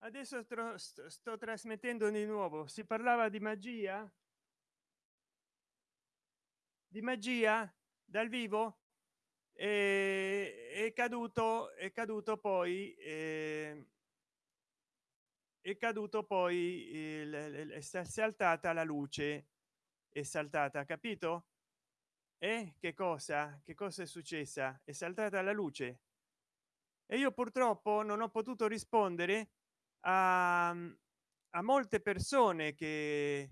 adesso sto, sto trasmettendo di nuovo. Si parlava di magia? Di magia? Dal vivo? E è caduto è caduto poi eh, è caduto poi il, è saltata la luce. È saltata capito? E che cosa? Che cosa è successa? È saltata la luce. E io purtroppo non ho potuto rispondere a, a molte persone che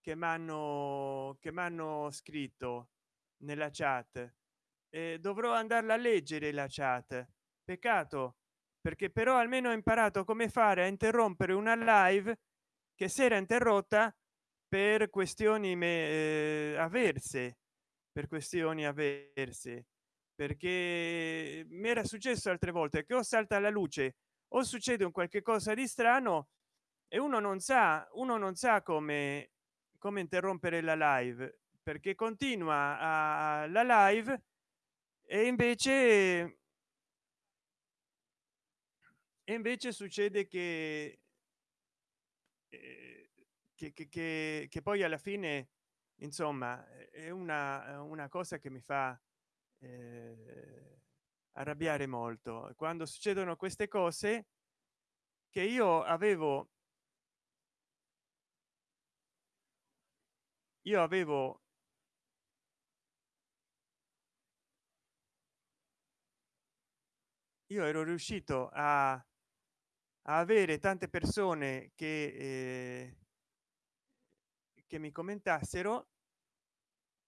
che mi hanno che mi scritto nella chat. Eh, dovrò andarla a leggere la chat. Peccato perché però almeno ho imparato come fare a interrompere una live che si era interrotta per questioni me, eh, avverse per questioni avverse. Perché mi era successo altre volte che o salta la luce o succede un qualche cosa di strano e uno non sa uno non sa come come interrompere la live perché continua a la live e invece e invece succede che, eh, che, che, che poi alla fine insomma è una, una cosa che mi fa eh, arrabbiare molto. Quando succedono queste cose che io avevo io avevo io ero riuscito a, a avere tante persone che eh, che mi commentassero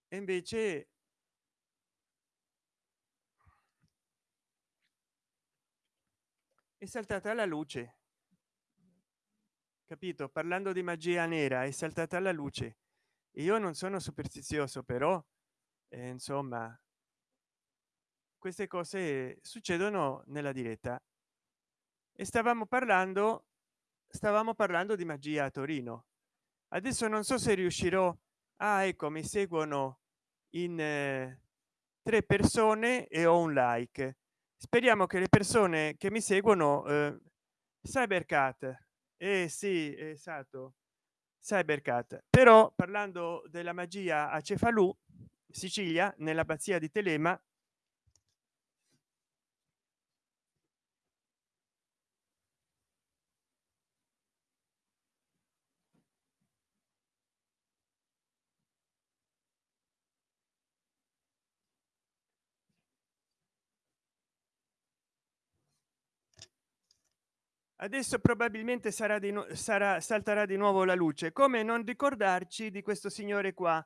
e invece è saltata la luce. Capito? Parlando di magia nera è saltata la luce. Io non sono superstizioso però eh, insomma queste cose succedono nella diretta. E stavamo parlando stavamo parlando di magia a torino. Adesso non so se riuscirò. A ecco mi seguono in eh, tre persone e ho un like speriamo che le persone che mi seguono eh, cybercat eh sì esatto cybercat però parlando della magia a cefalù sicilia nell'abbazia di telema adesso probabilmente sarà di sarà salterà di nuovo la luce. Come non ricordarci di questo signore qua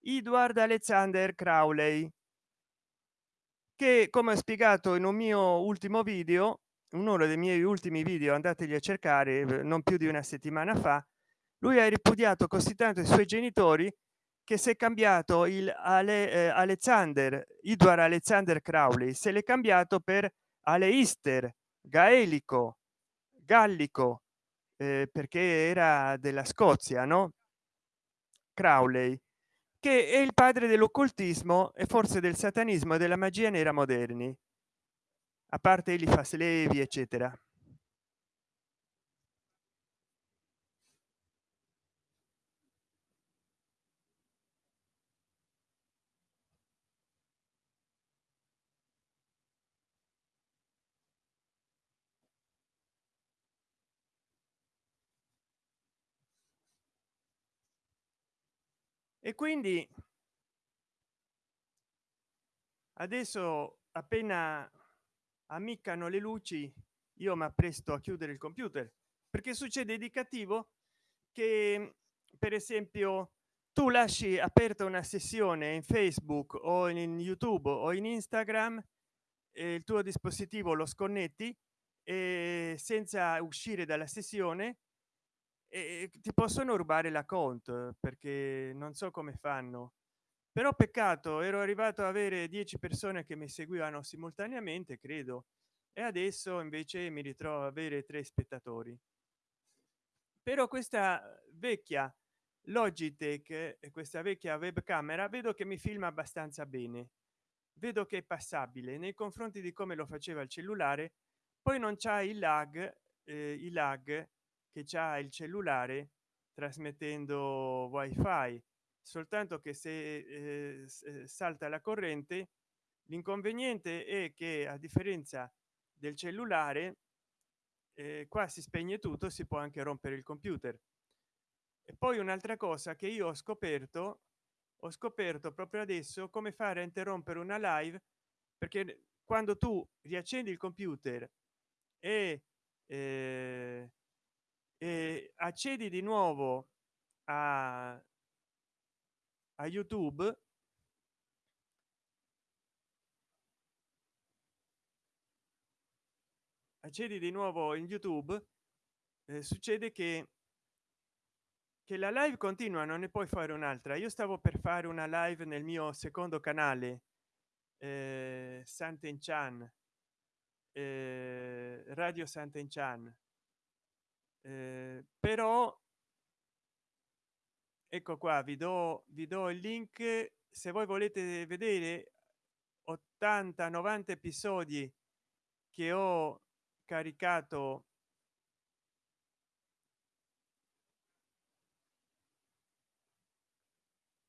edward alexander crowley che come ho spiegato in un mio ultimo video uno dei miei ultimi video andategli a cercare eh, non più di una settimana fa lui ha ripudiato così tanto i suoi genitori che si è cambiato il Ale, eh, alexander edward alexander crowley. Se l'è cambiato per aleister gaelico gallico eh, perché era della scozia no? Crowley che è il padre dell'occultismo e forse del satanismo e della magia nera moderni. A parte Eliphas Levi eccetera e quindi adesso appena ammiccano le luci io mi appresto a chiudere il computer. Perché succede di cattivo che per esempio tu lasci aperta una sessione in facebook o in youtube o in instagram il tuo dispositivo lo sconnetti senza uscire dalla sessione e ti possono rubare la conto perché non so come fanno. Però peccato ero arrivato a avere 10 persone che mi seguivano simultaneamente credo e adesso invece mi ritrovo a avere tre spettatori. Però questa vecchia logitech questa vecchia webcamera vedo che mi filma abbastanza bene. Vedo che è passabile nei confronti di come lo faceva il cellulare poi non c'è il lag eh, i lag che c'ha il cellulare trasmettendo wifi. Soltanto che se eh, salta la corrente l'inconveniente è che a differenza del cellulare eh, qua si spegne tutto si può anche rompere il computer. E poi un'altra cosa che io ho scoperto ho scoperto proprio adesso come fare a interrompere una live perché quando tu riaccendi il computer e, eh, e accedi di nuovo a, a youtube. Accedi di nuovo in youtube eh, succede che che la live continua non ne puoi fare un'altra. Io stavo per fare una live nel mio secondo canale eh, santen chan eh, radio santen chan eh, però ecco qua vi do vi do il link. Se voi volete vedere 80 90 episodi che ho caricato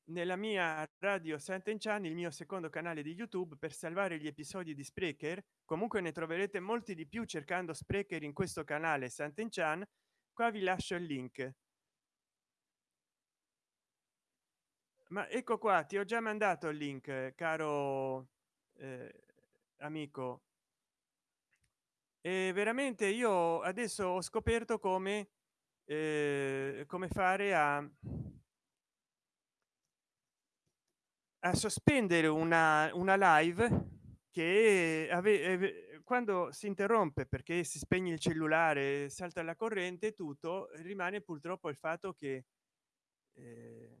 nella mia radio Sant'Enchan il mio secondo canale di youtube per salvare gli episodi di sprecher comunque ne troverete molti di più cercando sprecher in questo canale Sant'Enchan qua vi lascio il link. Ma ecco qua ti ho già mandato il link caro eh, amico. E veramente io adesso ho scoperto come eh, come fare a a sospendere una, una live che ave, quando si interrompe perché si spegne il cellulare salta la corrente tutto rimane purtroppo il fatto che eh,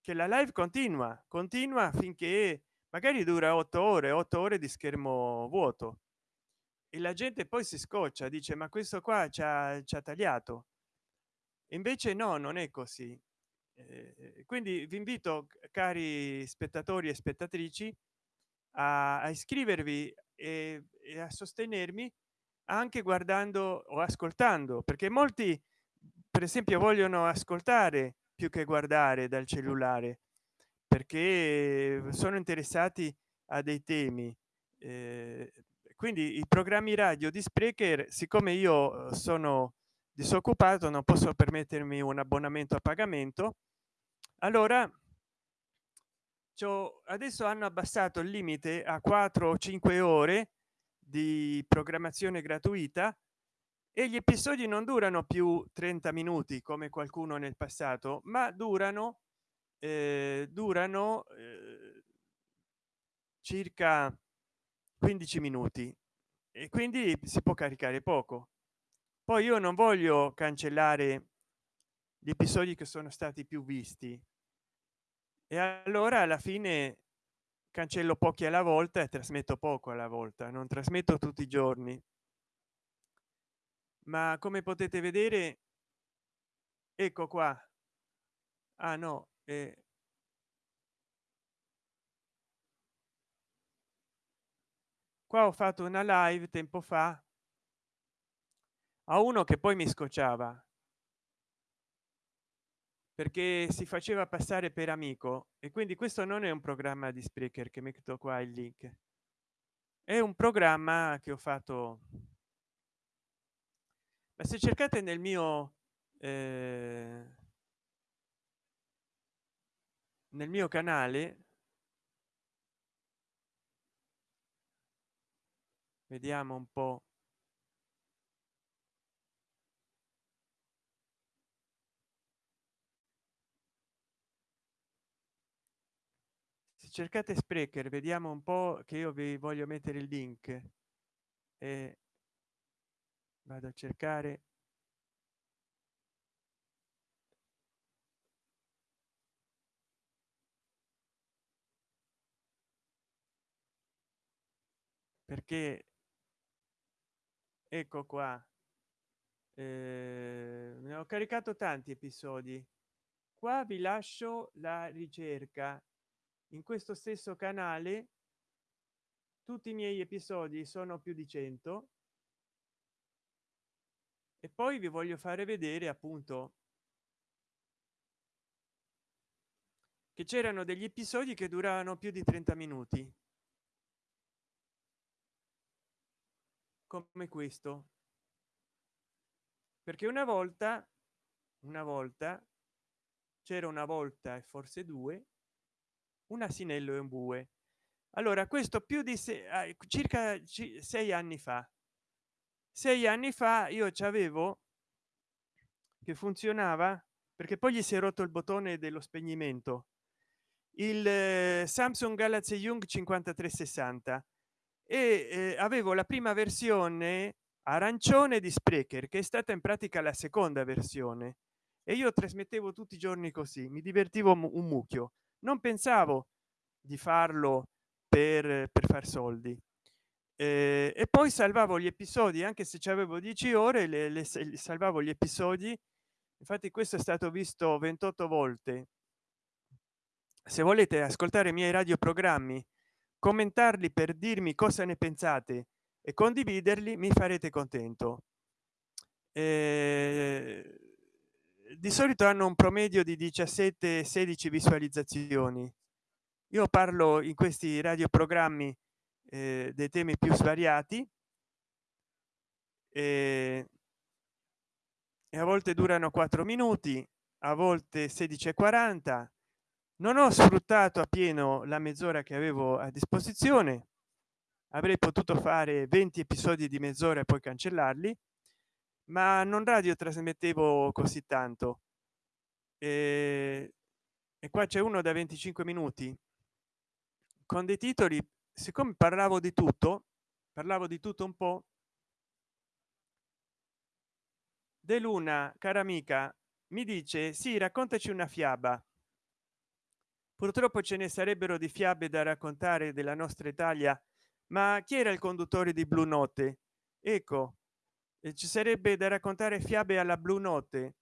che la live continua continua finché magari dura otto ore otto ore di schermo vuoto. E la gente poi si scoccia dice ma questo qua ci ha, ci ha tagliato invece no non è così. Eh, quindi vi invito cari spettatori e spettatrici a, a iscrivervi e, e, a sostenermi anche guardando o ascoltando perché molti per esempio vogliono ascoltare più che guardare dal cellulare perché sono interessati a dei temi. Eh, quindi i programmi radio di sprecher siccome io sono disoccupato non posso permettermi un abbonamento a pagamento allora adesso hanno abbassato il limite a 4 o 5 ore di programmazione gratuita e gli episodi non durano più 30 minuti come qualcuno nel passato ma durano eh, durano eh, circa 15 minuti. E quindi si può caricare poco. Poi io non voglio cancellare gli episodi che sono stati più visti e allora alla fine cancello pochi alla volta e trasmetto poco alla volta non trasmetto tutti i giorni. Ma come potete vedere ecco qua. Ah no eh, qua ho fatto una live tempo fa a uno che poi mi scocciava perché si faceva passare per amico e quindi questo non è un programma di sprecher che metto qua il link. È un programma che ho fatto. Ma se cercate nel mio eh, nel mio canale vediamo un po cercate sprecher vediamo un po che io vi voglio mettere il link. E vado a cercare. Perché ecco qua. Eh, ne ho caricato tanti episodi. Qua vi lascio la ricerca in questo stesso canale tutti i miei episodi sono più di 100 e poi vi voglio fare vedere appunto che c'erano degli episodi che duravano più di 30 minuti. Come questo. Perché una volta una volta c'era una volta e forse due un asinello e un bue. Allora questo più di se, circa sei anni fa. Sei anni fa io ci avevo che funzionava perché poi gli si è rotto il bottone dello spegnimento il eh, samsung galaxy young 5360 e eh, avevo la prima versione arancione di sprecher che è stata in pratica la seconda versione. E io trasmettevo tutti i giorni così mi divertivo un mucchio non pensavo di farlo per, per far soldi. Eh, e poi salvavo gli episodi anche se ci avevo 10 ore le, le, salvavo gli episodi. Infatti questo è stato visto 28 volte. Se volete ascoltare i miei radioprogrammi commentarli per dirmi cosa ne pensate e condividerli mi farete contento. Eh, di solito hanno un promedio di 17 16 visualizzazioni. Io parlo in questi radioprogrammi eh, dei temi più svariati e, e a volte durano 4 minuti a volte 16 e 40 non ho sfruttato appieno la mezz'ora che avevo a disposizione. Avrei potuto fare 20 episodi di mezz'ora e poi cancellarli ma non radio trasmettevo così tanto. E, e qua c'è uno da 25 minuti. Con dei titoli siccome parlavo di tutto parlavo di tutto un po de luna cara amica mi dice sì raccontaci una fiaba. Purtroppo ce ne sarebbero di fiabe da raccontare della nostra italia ma chi era il conduttore di blu notte ecco ci sarebbe da raccontare fiabe alla blu notte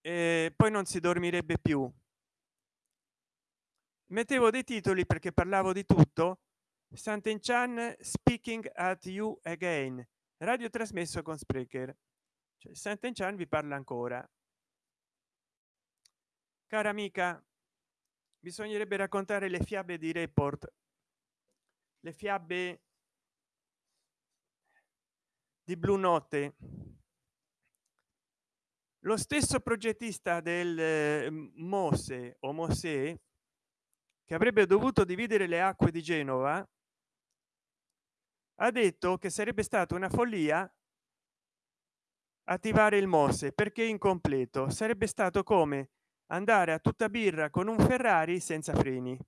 e poi non si dormirebbe più. Mettevo dei titoli perché parlavo di tutto. Santen Chan speaking at you again. Radio trasmesso con Sprecher. Cioè, Santen Chan vi parla ancora. Cara amica bisognerebbe raccontare le fiabe di report. Le fiabe di blu notte lo stesso progettista del eh, mose o mosè che avrebbe dovuto dividere le acque di genova ha detto che sarebbe stata una follia attivare il mose perché incompleto. Sarebbe stato come andare a tutta birra con un ferrari senza freni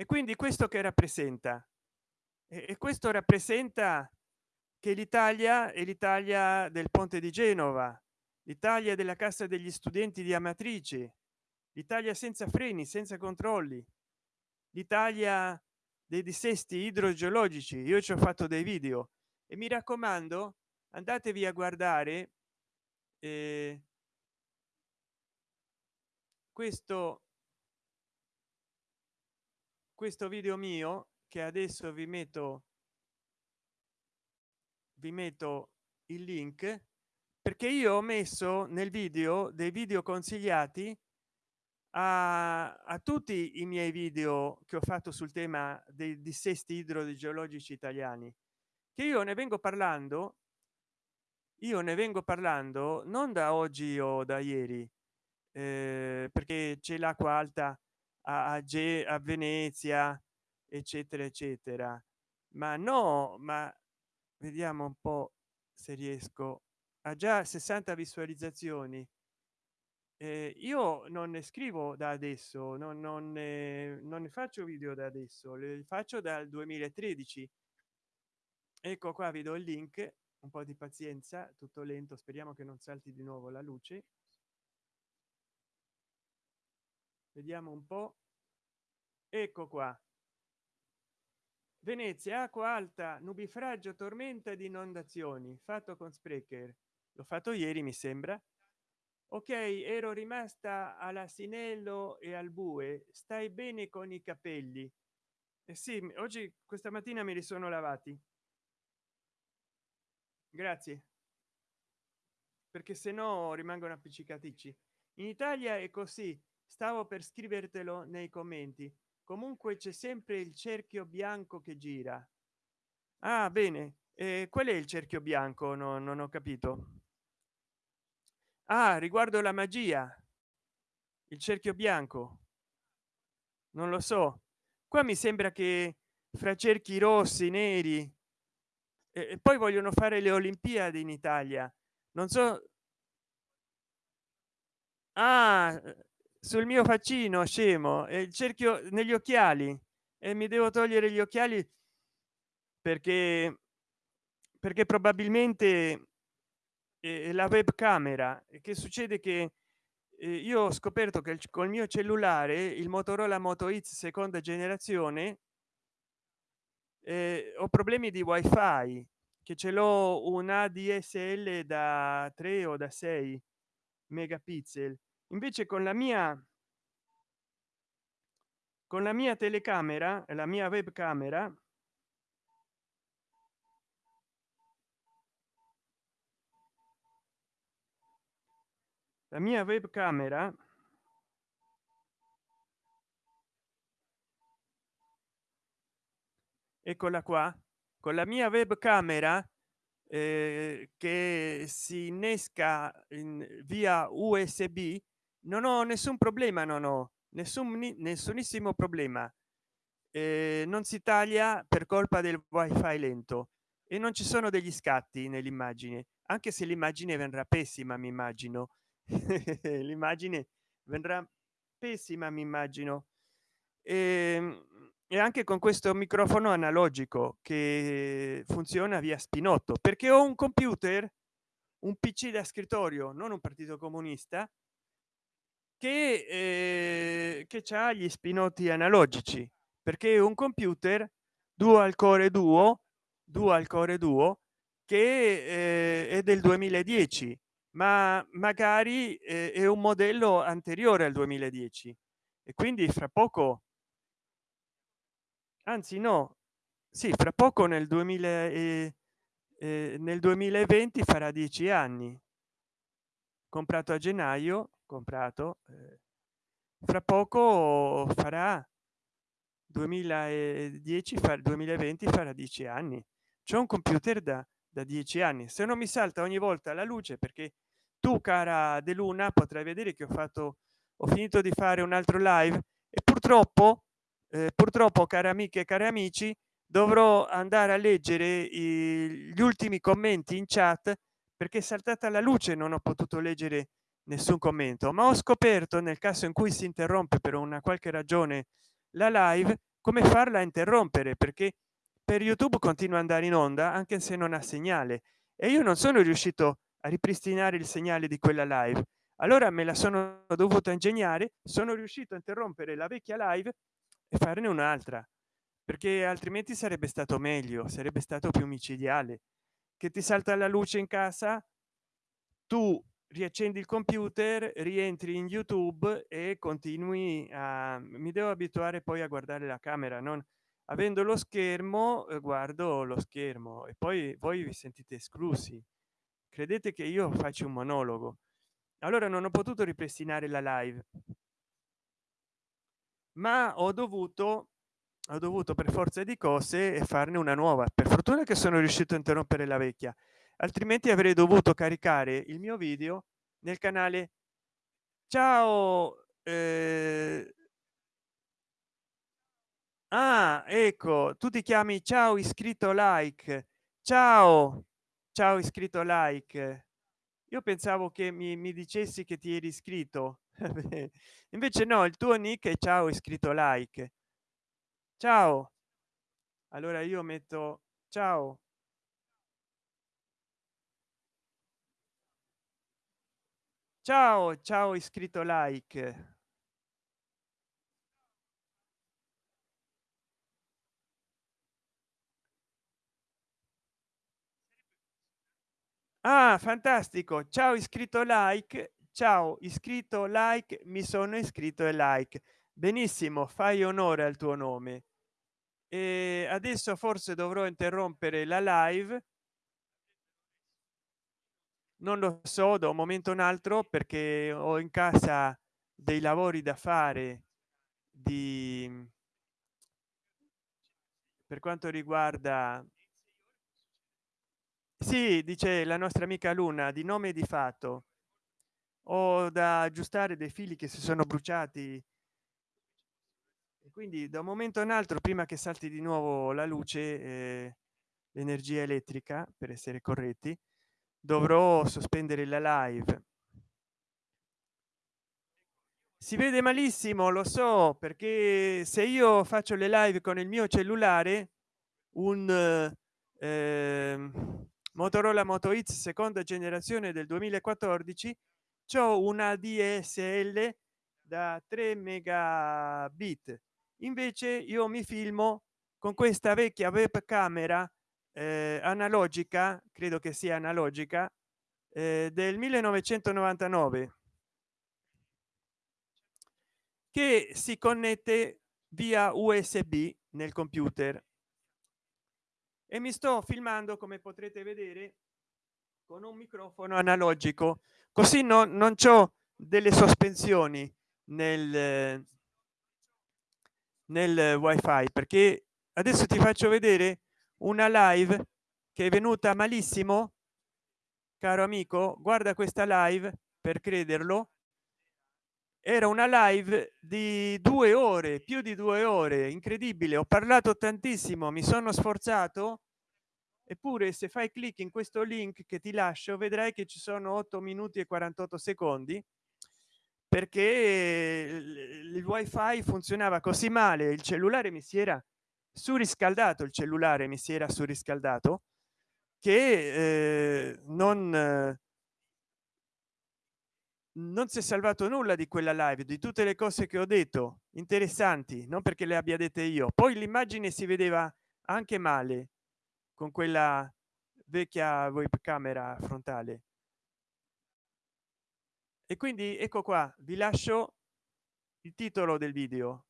e quindi questo che rappresenta? E questo rappresenta che l'italia è l'italia del ponte di genova l'italia della cassa degli studenti di amatrice l'italia senza freni senza controlli l'italia dei dissesti idrogeologici. Io ci ho fatto dei video. E mi raccomando andatevi a guardare eh, questo questo video mio che adesso vi metto vi metto il link perché io ho messo nel video dei video consigliati a, a tutti i miei video che ho fatto sul tema dei dissesti idrogeologici italiani che io ne vengo parlando io ne vengo parlando non da oggi o da ieri eh, perché c'è l'acqua alta a, a, a venezia eccetera eccetera. Ma no ma vediamo un po se riesco. Ha già 60 visualizzazioni. Eh, io non ne scrivo da adesso non, non, ne, non ne faccio video da adesso le faccio dal 2013 ecco qua vi do il link un po di pazienza tutto lento speriamo che non salti di nuovo la luce vediamo un po. Ecco qua. Venezia acqua alta nubifragio tormenta di inondazioni fatto con sprecher. L'ho fatto ieri mi sembra. Ok ero rimasta all'asinello e al bue. Stai bene con i capelli. Eh sì oggi questa mattina me li sono lavati. Grazie. Perché se no rimangono appiccicaticci. In italia è così stavo per scrivertelo nei commenti. Comunque c'è sempre il cerchio bianco che gira. Ah bene. Eh, qual è il cerchio bianco? No, non ho capito. Ah riguardo la magia. Il cerchio bianco. Non lo so. Qua mi sembra che fra cerchi rossi neri e poi vogliono fare le olimpiadi in italia. Non so. Ah, sul mio faccino scemo e il cerchio negli occhiali e mi devo togliere gli occhiali perché perché probabilmente eh, la webcamera. Che succede che eh, io ho scoperto che col mio cellulare il motorola moto x seconda generazione eh, ho problemi di wifi che ce l'ho un adsl da 3 o da 6 megapixel invece con la mia con la mia telecamera la mia webcamera la mia webcamera eccola qua con la mia webcamera eh, che si innesca in via usb non ho nessun problema non ho nessun nessunissimo problema. Eh, non si taglia per colpa del wifi lento e non ci sono degli scatti nell'immagine anche se l'immagine vendrà pessima mi immagino. L'immagine vendrà pessima mi immagino. E, ehm, e anche con questo microfono analogico che funziona via spinotto perché ho un computer un pc da scrittorio non un partito comunista che, eh, che ha gli spinotti analogici perché un computer dual core duo dual core duo che eh, è del 2010 ma magari eh, è un modello anteriore al 2010 e quindi fra poco anzi no sì fra poco nel 2000 eh, eh, nel 2020 farà dieci anni. Comprato a gennaio comprato eh, fra poco farà 2010 fa 2020 farà dieci anni. C'è un computer da da dieci anni. Se non mi salta ogni volta la luce perché tu cara de luna potrai vedere che ho fatto ho finito di fare un altro live e purtroppo eh, purtroppo cari amiche e cari amici dovrò andare a leggere i, gli ultimi commenti in chat perché è saltata la luce non ho potuto leggere nessun commento ma ho scoperto nel caso in cui si interrompe per una qualche ragione la live come farla interrompere perché per youtube continua ad andare in onda anche se non ha segnale. E io non sono riuscito a ripristinare il segnale di quella live. Allora me la sono dovuta ingegnare sono riuscito a interrompere la vecchia live e farne un'altra perché altrimenti sarebbe stato meglio sarebbe stato più micidiale. Che ti salta la luce in casa tu riaccendi il computer rientri in youtube e continui a mi devo abituare poi a guardare la camera non avendo lo schermo eh, guardo lo schermo e poi voi vi sentite esclusi credete che io faccio un monologo? Allora non ho potuto ripristinare la live. Ma ho dovuto ho dovuto per forza di cose farne una nuova. Per fortuna che sono riuscito a interrompere la vecchia altrimenti avrei dovuto caricare il mio video nel canale. Ciao eh... ah ecco tu ti chiami ciao iscritto like. Ciao ciao iscritto like. Io pensavo che mi, mi dicessi che ti eri iscritto. Invece no il tuo nick è ciao iscritto like. Ciao. Allora io metto ciao ciao ciao iscritto like. Ah fantastico. Ciao iscritto like. Ciao iscritto like mi sono iscritto e like. Benissimo fai onore al tuo nome. E adesso forse dovrò interrompere la live non lo so da un momento un altro perché ho in casa dei lavori da fare di per quanto riguarda sì dice la nostra amica luna di nome di fatto. Ho da aggiustare dei fili che si sono bruciati. E quindi da un momento un altro prima che salti di nuovo la luce eh, l'energia elettrica per essere corretti dovrò sospendere la live. Si vede malissimo lo so perché se io faccio le live con il mio cellulare un eh, motorola moto x seconda generazione del 2014 c'ho una dsl da 3 megabit. Invece io mi filmo con questa vecchia webcamera eh, analogica credo che sia analogica eh, del 1999 che si connette via usb nel computer. E mi sto filmando come potrete vedere con un microfono analogico. Così no, non c'ho delle sospensioni nel nel wifi perché adesso ti faccio vedere una live che è venuta malissimo? Caro amico guarda questa live per crederlo. Era una live di due ore più di due ore incredibile. Ho parlato tantissimo mi sono sforzato. Eppure se fai clic in questo link che ti lascio vedrai che ci sono 8 minuti e 48 secondi perché il wifi funzionava così male il cellulare mi si era surriscaldato il cellulare mi si era surriscaldato che eh, non non si è salvato nulla di quella live di tutte le cose che ho detto interessanti non perché le abbia dette io. Poi l'immagine si vedeva anche male con quella vecchia webcamera frontale. E quindi ecco qua vi lascio il titolo del video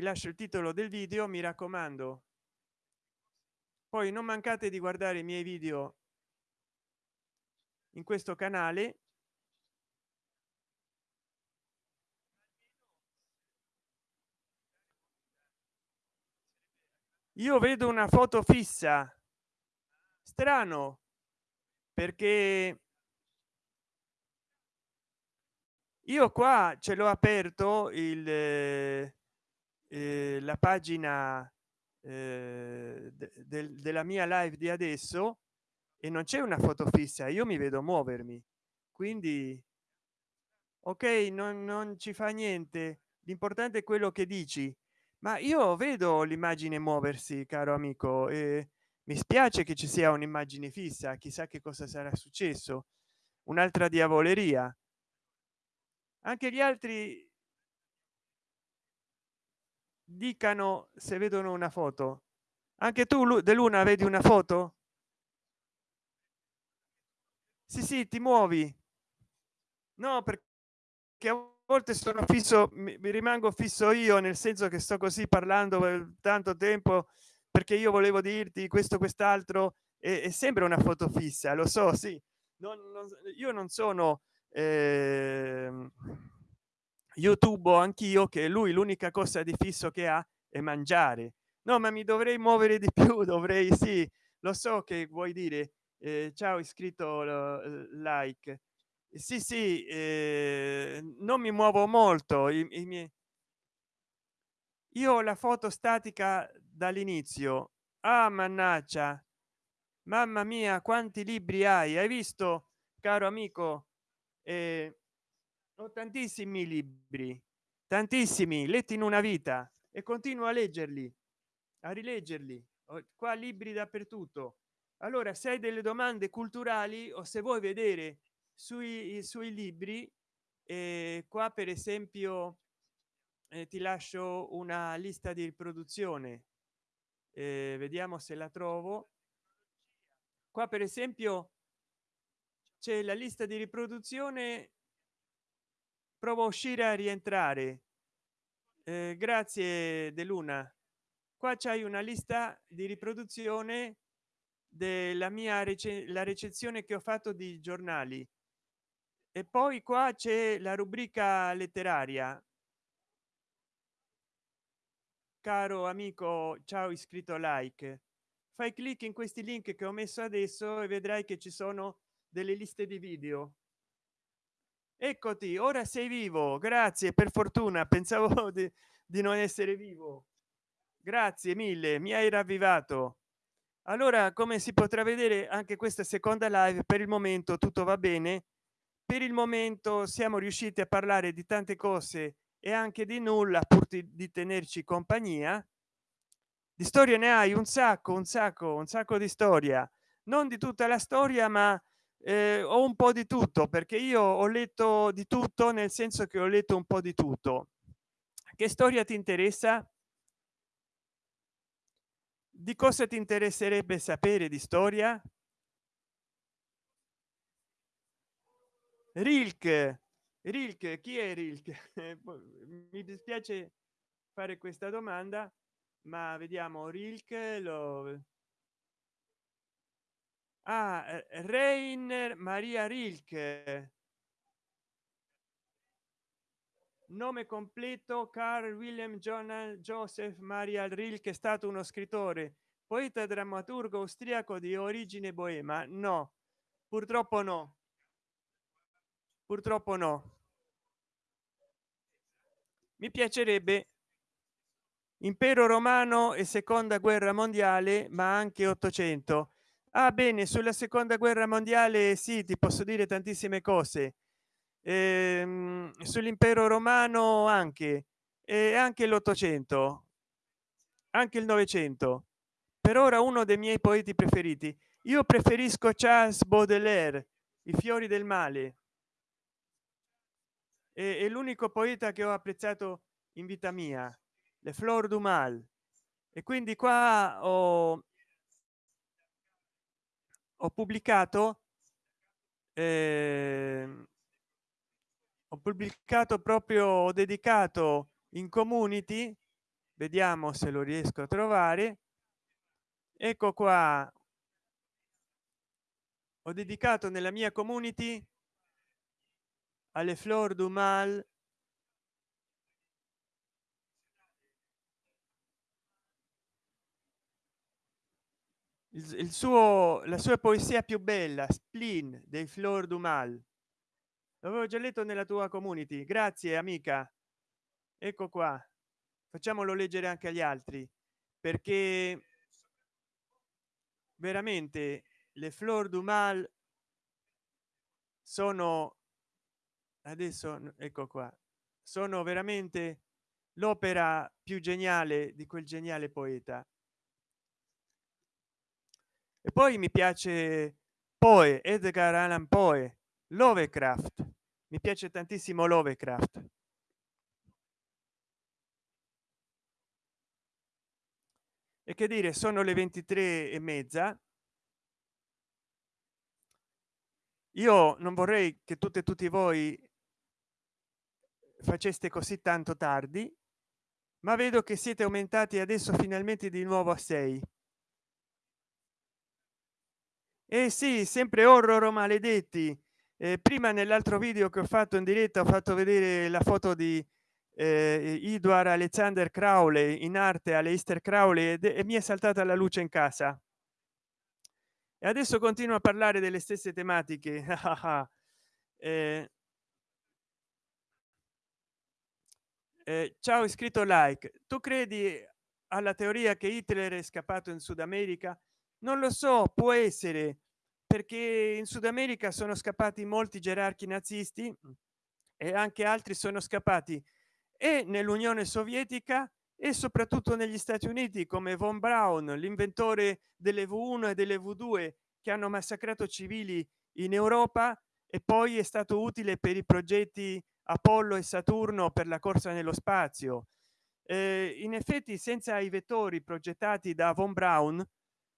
vi lascio il titolo del video mi raccomando. Poi non mancate di guardare i miei video in questo canale. Io vedo una foto fissa. Strano perché io qua ce l'ho aperto il eh, la pagina eh, de, della mia live di adesso e non c'è una foto fissa io mi vedo muovermi. Quindi ok non, non ci fa niente. L'importante è quello che dici. Ma io vedo l'immagine muoversi caro amico e mi spiace che ci sia un'immagine fissa chissà che cosa sarà successo. Un'altra diavoleria. Anche gli altri dicano se vedono una foto. Anche tu dell'una vedi una foto? Sì sì ti muovi. No perché a volte sono fisso mi, mi rimango fisso io nel senso che sto così parlando per tanto tempo perché io volevo dirti questo quest'altro e, e sembra una foto fissa lo so sì. Non, non, io non sono eh, youtube anch'io che lui l'unica cosa di fisso che ha è mangiare. No ma mi dovrei muovere di più dovrei sì. Lo so che vuoi dire eh, ciao iscritto like. Sì sì eh, non mi muovo molto i, i miei io ho la foto statica dall'inizio. Ah mannaggia. Mamma mia quanti libri hai? Hai visto caro amico? Eh, ho tantissimi libri tantissimi letti in una vita e continuo a leggerli a rileggerli. Ho qua libri dappertutto. Allora se hai delle domande culturali o se vuoi vedere sui suoi libri eh, qua per esempio eh, ti lascio una lista di riproduzione. Eh, vediamo se la trovo. Qua per esempio c'è la lista di riproduzione provo a uscire a rientrare. Eh, grazie de luna. Qua c'hai una lista di riproduzione della mia rec la recensione che ho fatto di giornali. E poi qua c'è la rubrica letteraria. Caro amico ciao iscritto like. Fai clic in questi link che ho messo adesso e vedrai che ci sono delle liste di video eccoti ora sei vivo grazie per fortuna pensavo di, di non essere vivo. Grazie mille mi hai ravvivato. Allora come si potrà vedere anche questa seconda live per il momento tutto va bene. Per il momento siamo riusciti a parlare di tante cose e anche di nulla pur di tenerci compagnia. Di storia ne hai un sacco un sacco un sacco di storia. Non di tutta la storia ma eh, ho un po di tutto perché io ho letto di tutto nel senso che ho letto un po di tutto. Che storia ti interessa? Di cosa ti interesserebbe sapere di storia? Rilke. Rilke chi è rilke? Mi dispiace fare questa domanda ma vediamo rilke lo ah, reiner maria rilke. Nome completo carl william john joseph maria rilke è stato uno scrittore poeta drammaturgo austriaco di origine boema. No purtroppo no. Purtroppo no. Mi piacerebbe. Impero romano e seconda guerra mondiale ma anche 800 ah bene sulla seconda guerra mondiale sì ti posso dire tantissime cose. Ehm, sull'impero romano anche e anche l'ottocento anche il novecento. Per ora uno dei miei poeti preferiti. Io preferisco charles baudelaire i fiori del male. È, l'unico poeta che ho apprezzato in vita mia le flor du mal. E quindi qua ho, ho pubblicato eh, ho pubblicato proprio dedicato in community vediamo se lo riesco a trovare. Ecco qua. Ho dedicato nella mia community alle flor du mal il, suo la sua poesia più bella spleen dei flor du mal. L'avevo già letto nella tua community. Grazie amica. Ecco qua. Facciamolo leggere anche agli altri perché veramente le flor du mal sono adesso ecco qua sono veramente l'opera più geniale di quel geniale poeta e poi mi piace poi edgar allan poe lovecraft. Mi piace tantissimo lovecraft. E che dire sono le 23 e mezza. Io non vorrei che tutte e tutti voi faceste così tanto tardi ma vedo che siete aumentati adesso finalmente di nuovo a 6 e eh sì sempre horror maledetti. Eh, prima nell'altro video che ho fatto in diretta ho fatto vedere la foto di eh, Edward Alexander Crowley in arte alle Easter Crowley e, e mi è saltata la luce in casa. E adesso continuo a parlare delle stesse tematiche. Eh, eh, ciao iscritto like. Tu credi alla teoria che Hitler è scappato in Sud America non lo so può essere perché in Sud America sono scappati molti gerarchi nazisti e anche altri sono scappati e nell'Unione Sovietica e soprattutto negli Stati Uniti come von Braun l'inventore delle V1 e delle V2 che hanno massacrato civili in Europa e poi è stato utile per i progetti Apollo e Saturno per la corsa nello spazio. Eh, in effetti senza i vettori progettati da von Braun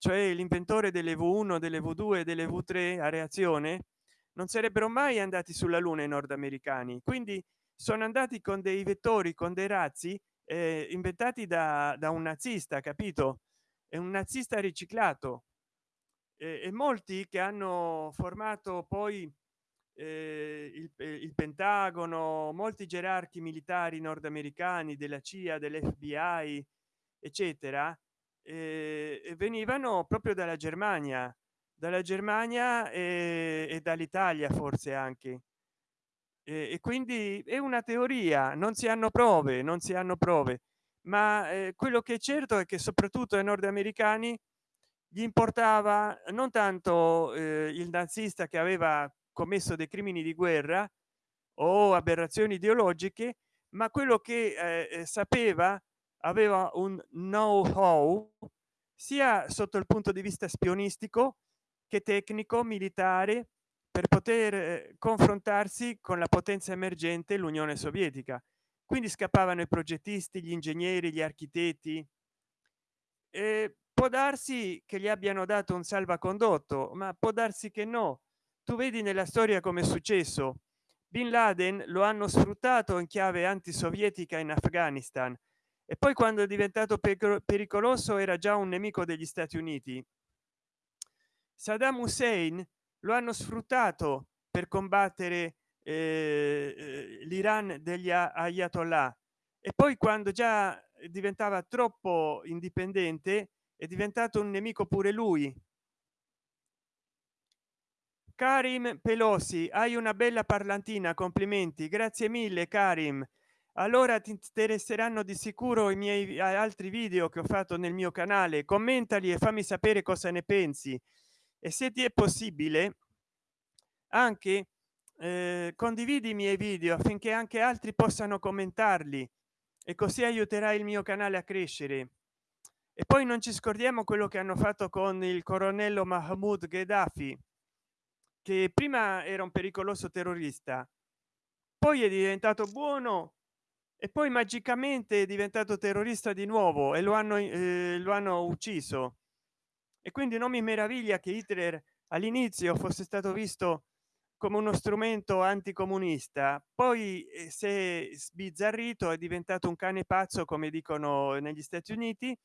cioè l'inventore delle v1 delle v2 e delle v3 a reazione non sarebbero mai andati sulla luna i nordamericani. Quindi sono andati con dei vettori con dei razzi eh, inventati da, da un nazista capito? È un nazista riciclato. Eh, e molti che hanno formato poi eh, il, il, pentagono molti gerarchi militari nordamericani della cia dell'fbi eccetera eh, venivano proprio dalla germania dalla germania e, e dall'italia forse anche. E quindi è una teoria non si hanno prove non si hanno prove ma eh, quello che è certo è che soprattutto ai nordamericani gli importava non tanto eh, il nazista che aveva commesso dei crimini di guerra o aberrazioni ideologiche ma quello che eh, eh sapeva aveva un know how sia sotto il punto di vista spionistico che tecnico militare per poter eh, confrontarsi con la potenza emergente l'unione sovietica. Quindi scappavano i progettisti gli ingegneri gli architetti. E può darsi che gli abbiano dato un salvacondotto ma può darsi che no. Tu vedi nella storia come è successo. Bin laden lo hanno sfruttato in chiave antisovietica in afghanistan e poi quando è diventato pericoloso era già un nemico degli stati uniti. Saddam hussein lo hanno sfruttato per combattere eh, l'iran degli ayatollah. E poi quando già diventava troppo indipendente è diventato un nemico pure lui. Karim pelosi hai una bella parlantina complimenti. Grazie mille karim allora ti interesseranno di sicuro i miei altri video che ho fatto nel mio canale. Commentali e fammi sapere cosa ne pensi. E se ti è possibile anche eh, condividi i miei video affinché anche altri possano commentarli e così aiuterai il mio canale a crescere. E poi non ci scordiamo quello che hanno fatto con il coronello mahmoud gheddafi che prima era un pericoloso terrorista poi è diventato buono e poi magicamente è diventato terrorista di nuovo e lo hanno eh, lo hanno ucciso. E quindi non mi meraviglia che hitler all'inizio fosse stato visto come uno strumento anticomunista. Poi eh, si è sbizzarrito è diventato un cane pazzo come dicono negli stati uniti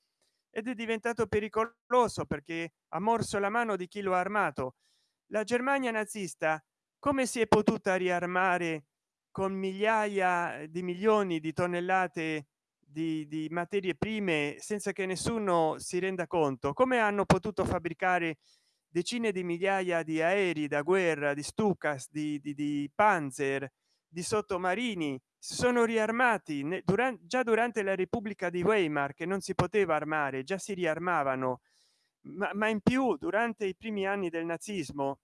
ed è diventato pericoloso perché ha morso la mano di chi lo ha armato. La germania nazista come si è potuta riarmare con migliaia di milioni di tonnellate di, di, materie prime senza che nessuno si renda conto. Come hanno potuto fabbricare decine di migliaia di aerei da guerra di stukas di, di, di panzer di sottomarini? Sono riarmati durante già durante la repubblica di weimar che non si poteva armare già si riarmavano. Ma, ma in più durante i primi anni del nazismo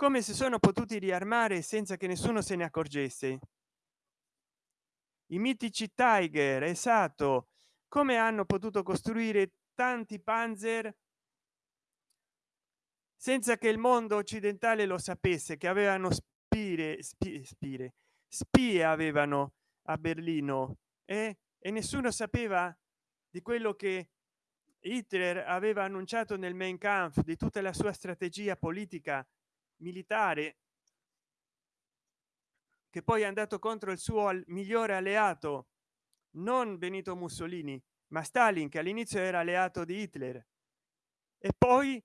come si sono potuti riarmare senza che nessuno se ne accorgesse i mitici tiger esatto come hanno potuto costruire tanti panzer senza che il mondo occidentale lo sapesse che avevano spire spie, spire spie avevano a berlino eh? e nessuno sapeva di quello che hitler aveva annunciato nel main kampf di tutta la sua strategia politica militare che poi è andato contro il suo migliore alleato non benito mussolini ma stalin che all'inizio era alleato di hitler. E poi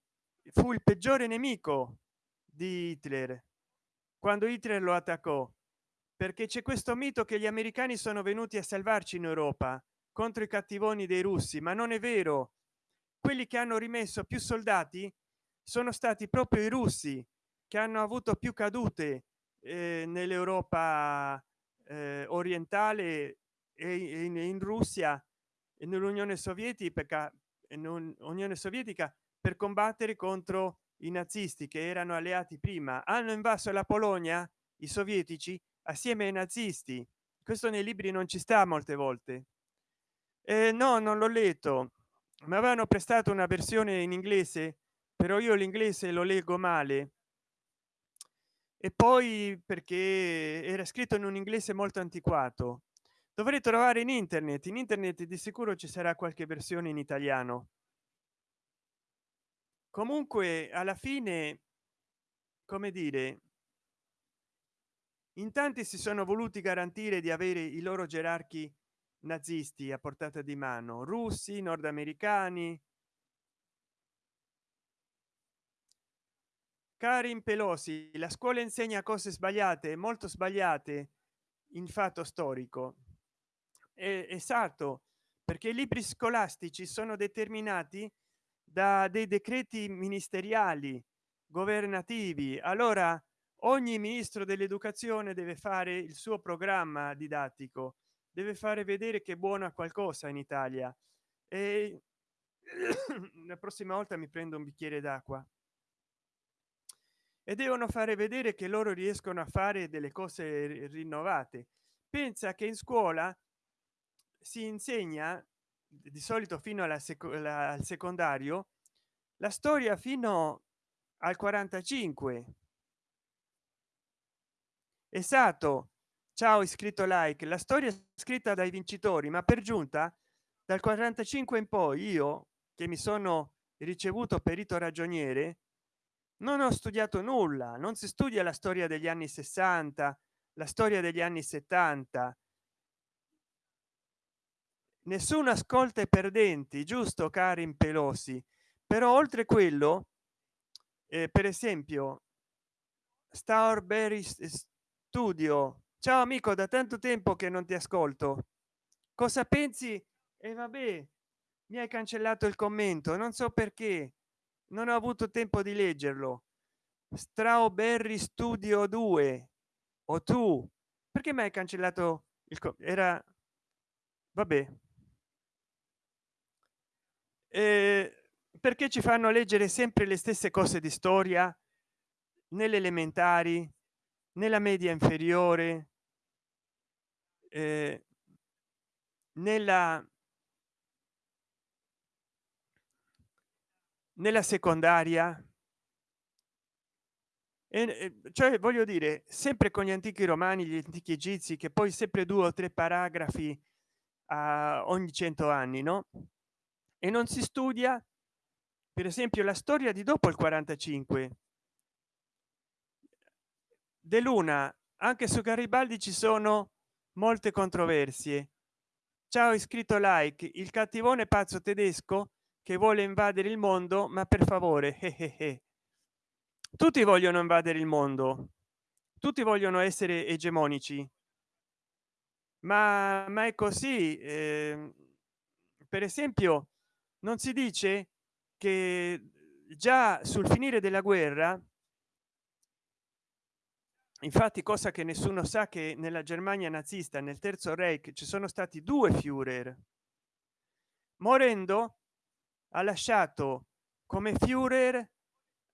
fu il peggiore nemico di hitler quando hitler lo attaccò perché c'è questo mito che gli americani sono venuti a salvarci in europa contro i cattivoni dei russi ma non è vero. Quelli che hanno rimesso più soldati sono stati proprio i russi che hanno avuto più cadute eh, nell'europa eh, orientale e in, in russia e nell'unione sovietica non unione sovietica per combattere contro i nazisti che erano alleati prima. Hanno invaso la polonia i sovietici assieme ai nazisti. Questo nei libri non ci sta molte volte. Eh, no non l'ho letto mi avevano prestato una versione in inglese però io l'inglese lo leggo male e poi perché era scritto in un inglese molto antiquato. Dovrei trovare in internet in internet di sicuro ci sarà qualche versione in italiano. Comunque alla fine come dire in tanti si sono voluti garantire di avere i loro gerarchi nazisti a portata di mano russi nordamericani Karin Pelosi, la scuola insegna cose sbagliate, molto sbagliate in fatto storico. È esatto, perché i libri scolastici sono determinati da dei decreti ministeriali governativi. Allora ogni ministro dell'educazione deve fare il suo programma didattico, deve fare vedere che buona qualcosa in Italia. E la prossima volta mi prendo un bicchiere d'acqua e devono fare vedere che loro riescono a fare delle cose rinnovate. Pensa che in scuola si insegna di solito fino alla sec al secondario la storia fino al 45 esatto. Ciao iscritto like. La storia scritta dai vincitori ma per giunta dal 45 in poi io che mi sono ricevuto perito ragioniere non ho studiato nulla non si studia la storia degli anni 60 la storia degli anni 70 nessuno ascolta i perdenti giusto karin pelosi? Però oltre quello eh, per esempio starberry studio. Ciao amico da tanto tempo che non ti ascolto. Cosa pensi? E eh, vabbè mi hai cancellato il commento non so perché non ho avuto tempo di leggerlo. Strawberry studio 2 o tu? Perché mi hai cancellato il era vabbè. Eh, perché ci fanno leggere sempre le stesse cose di storia? Nelle elementari nella media inferiore eh, nella nella secondaria. E cioè voglio dire sempre con gli antichi romani gli antichi egizi che poi sempre due o tre paragrafi a ogni cento anni no? E non si studia per esempio la storia di dopo il 45 dell'una anche su garibaldi ci sono molte controversie. Ciao iscritto like il cattivone pazzo tedesco che vuole invadere il mondo ma per favore eh, eh, eh. tutti vogliono invadere il mondo. Tutti vogliono essere egemonici. Ma, ma è così eh, per esempio non si dice che già sul finire della guerra infatti cosa che nessuno sa che nella germania nazista nel terzo reich ci sono stati due führer. Morendo ha lasciato come führer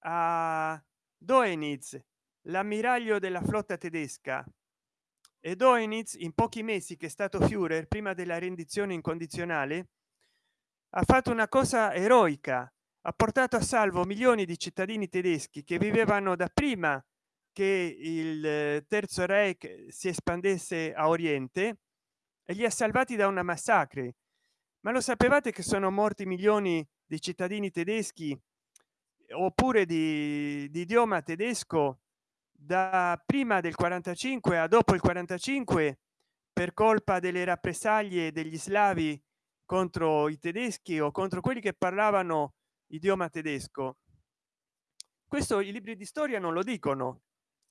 a Doenitz l'ammiraglio della flotta tedesca. E Doenitz in pochi mesi che è stato führer prima della rendizione incondizionale ha fatto una cosa eroica. Ha portato a salvo milioni di cittadini tedeschi che vivevano da prima che il terzo reich si espandesse a oriente e li ha salvati da una massacre ma lo sapevate che sono morti milioni di cittadini tedeschi oppure di, di idioma tedesco da prima del 45 a dopo il 45 per colpa delle rappresaglie degli slavi contro i tedeschi o contro quelli che parlavano idioma tedesco? Questo i libri di storia non lo dicono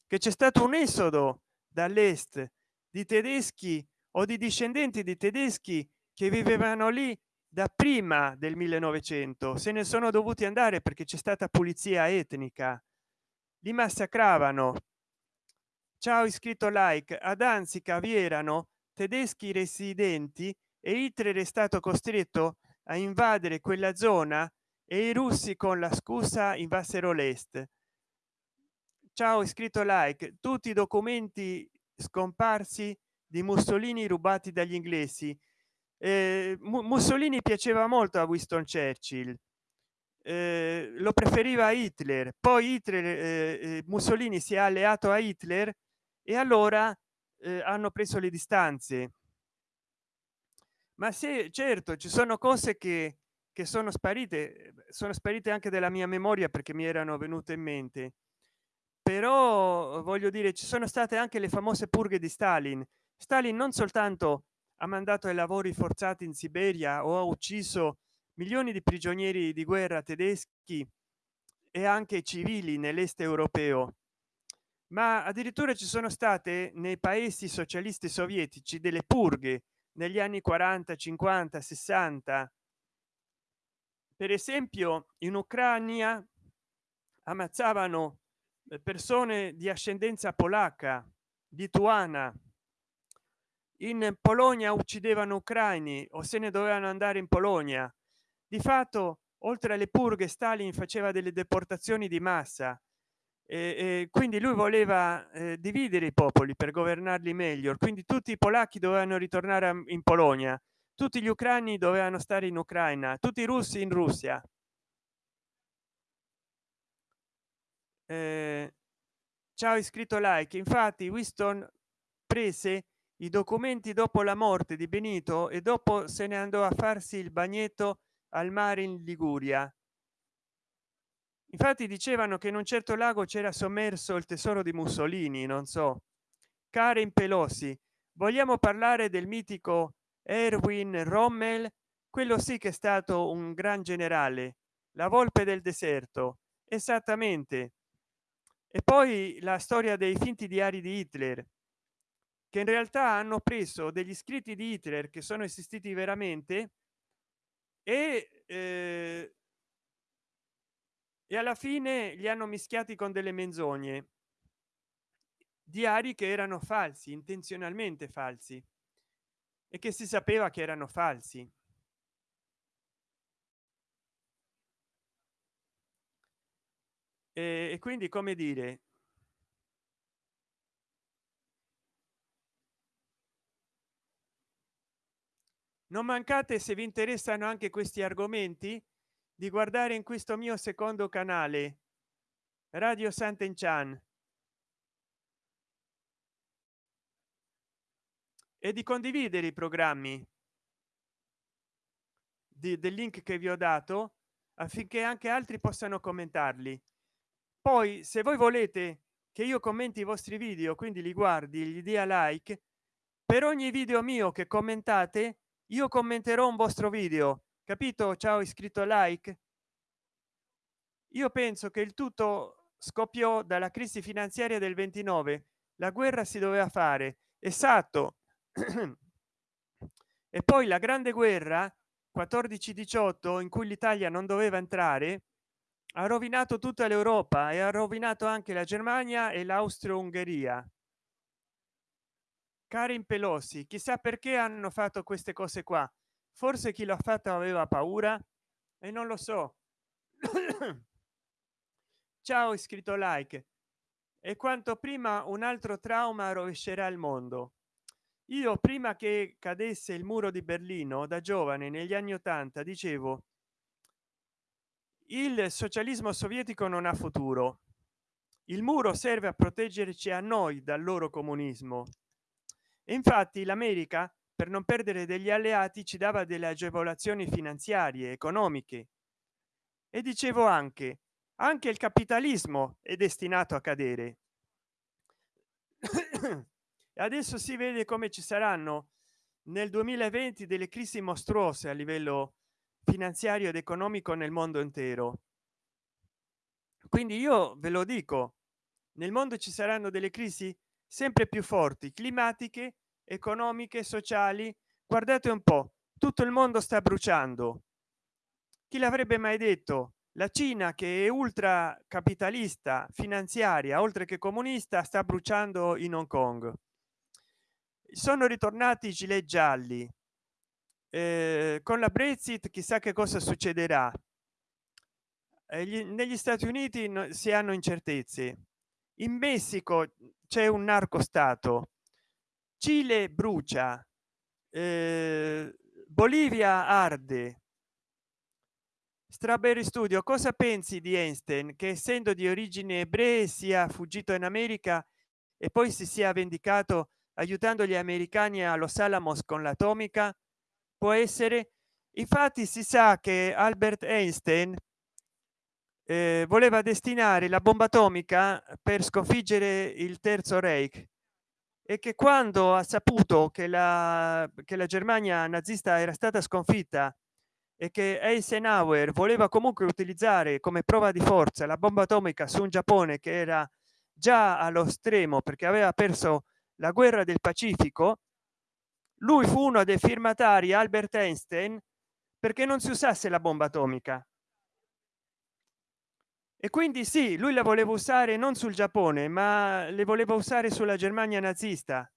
che c'è stato un esodo dall'est di tedeschi o di discendenti di tedeschi che vivevano lì da prima del 1900 se ne sono dovuti andare perché c'è stata pulizia etnica. Li massacravano. Ciao iscritto like. Ad danzica vi erano tedeschi residenti e Hitler è stato costretto a invadere quella zona e i russi con la scusa invassero l'est. Ciao iscritto like. Tutti i documenti scomparsi di mussolini rubati dagli inglesi eh, mussolini piaceva molto a winston churchill eh, lo preferiva hitler poi hitler eh, eh, mussolini si è alleato a hitler e allora eh, hanno preso le distanze. Ma se certo ci sono cose che che sono sparite sono sparite anche della mia memoria perché mi erano venute in mente. Però voglio dire ci sono state anche le famose purghe di stalin. Stalin non soltanto ha mandato ai lavori forzati in siberia o ha ucciso milioni di prigionieri di guerra tedeschi e anche civili nell'est europeo. Ma addirittura ci sono state nei paesi socialisti sovietici delle purghe negli anni 40 50 60 per esempio in ucraina ammazzavano eh, persone di ascendenza polacca lituana in polonia uccidevano ucraini o se ne dovevano andare in polonia. Di fatto oltre alle purghe stalin faceva delle deportazioni di massa e, quindi lui voleva eh, dividere i popoli per governarli meglio. Quindi tutti i polacchi dovevano ritornare in polonia tutti gli ucraini dovevano stare in ucraina tutti i russi in russia. Eh, ciao iscritto like. Infatti winston prese i documenti dopo la morte di benito e dopo se ne andò a farsi il bagnetto al mare in liguria. Infatti dicevano che in un certo lago c'era sommerso il tesoro di mussolini non so. Karen pelosi vogliamo parlare del mitico erwin rommel? Quello sì che è stato un gran generale la volpe del deserto esattamente. E poi la storia dei finti diari di hitler che in realtà hanno preso degli scritti di hitler che sono esistiti veramente e eh, e alla fine li hanno mischiati con delle menzogne. Diari che erano falsi intenzionalmente falsi e che si sapeva che erano falsi. E, quindi come dire non mancate se vi interessano anche questi argomenti di guardare in questo mio secondo canale radio sant'enchan. E di condividere i programmi di, del link che vi ho dato affinché anche altri possano commentarli. Poi se voi volete che io commenti i vostri video quindi li guardi gli dia like per ogni video mio che commentate io commenterò un vostro video capito? Ciao iscritto like. Io penso che il tutto scoppiò dalla crisi finanziaria del 29 la guerra si doveva fare. Esatto. E poi la grande guerra 14 18 in cui l'italia non doveva entrare ha rovinato tutta l'europa e ha rovinato anche la germania e l'austro-ungheria karin pelosi chissà perché hanno fatto queste cose qua. Forse chi l'ha fatto aveva paura? E non lo so. Ciao iscritto like. E quanto prima un altro trauma rovescerà il mondo. Io prima che cadesse il muro di berlino da giovane negli anni 80 dicevo il socialismo sovietico non ha futuro. Il muro serve a proteggerci a noi dal loro comunismo infatti l'america per non perdere degli alleati ci dava delle agevolazioni finanziarie economiche. E dicevo anche anche il capitalismo è destinato a cadere. Adesso si vede come ci saranno nel 2020 delle crisi mostruose a livello finanziario ed economico nel mondo intero. Quindi io ve lo dico nel mondo ci saranno delle crisi sempre più forti climatiche economiche sociali. Guardate un po tutto il mondo sta bruciando. Chi l'avrebbe mai detto? La cina che è ultra capitalista finanziaria oltre che comunista sta bruciando in hong kong. Sono ritornati i gilet gialli. Eh, con la brexit chissà che cosa succederà. Eh, gli, negli stati uniti no, si hanno incertezze. In messico c'è un narco stato cile brucia eh, bolivia arde. Strawberry studio cosa pensi di einstein che essendo di origine ebree sia fuggito in america e poi si sia vendicato aiutando gli americani a los alamos con l'atomica? Può essere. Infatti si sa che albert einstein eh, voleva destinare la bomba atomica per sconfiggere il terzo reich è che quando ha saputo che la che la germania nazista era stata sconfitta e che eisenhower voleva comunque utilizzare come prova di forza la bomba atomica su un giappone che era già allo stremo perché aveva perso la guerra del pacifico lui fu uno dei firmatari albert einstein perché non si usasse la bomba atomica e quindi sì lui la voleva usare non sul giappone ma le voleva usare sulla germania nazista.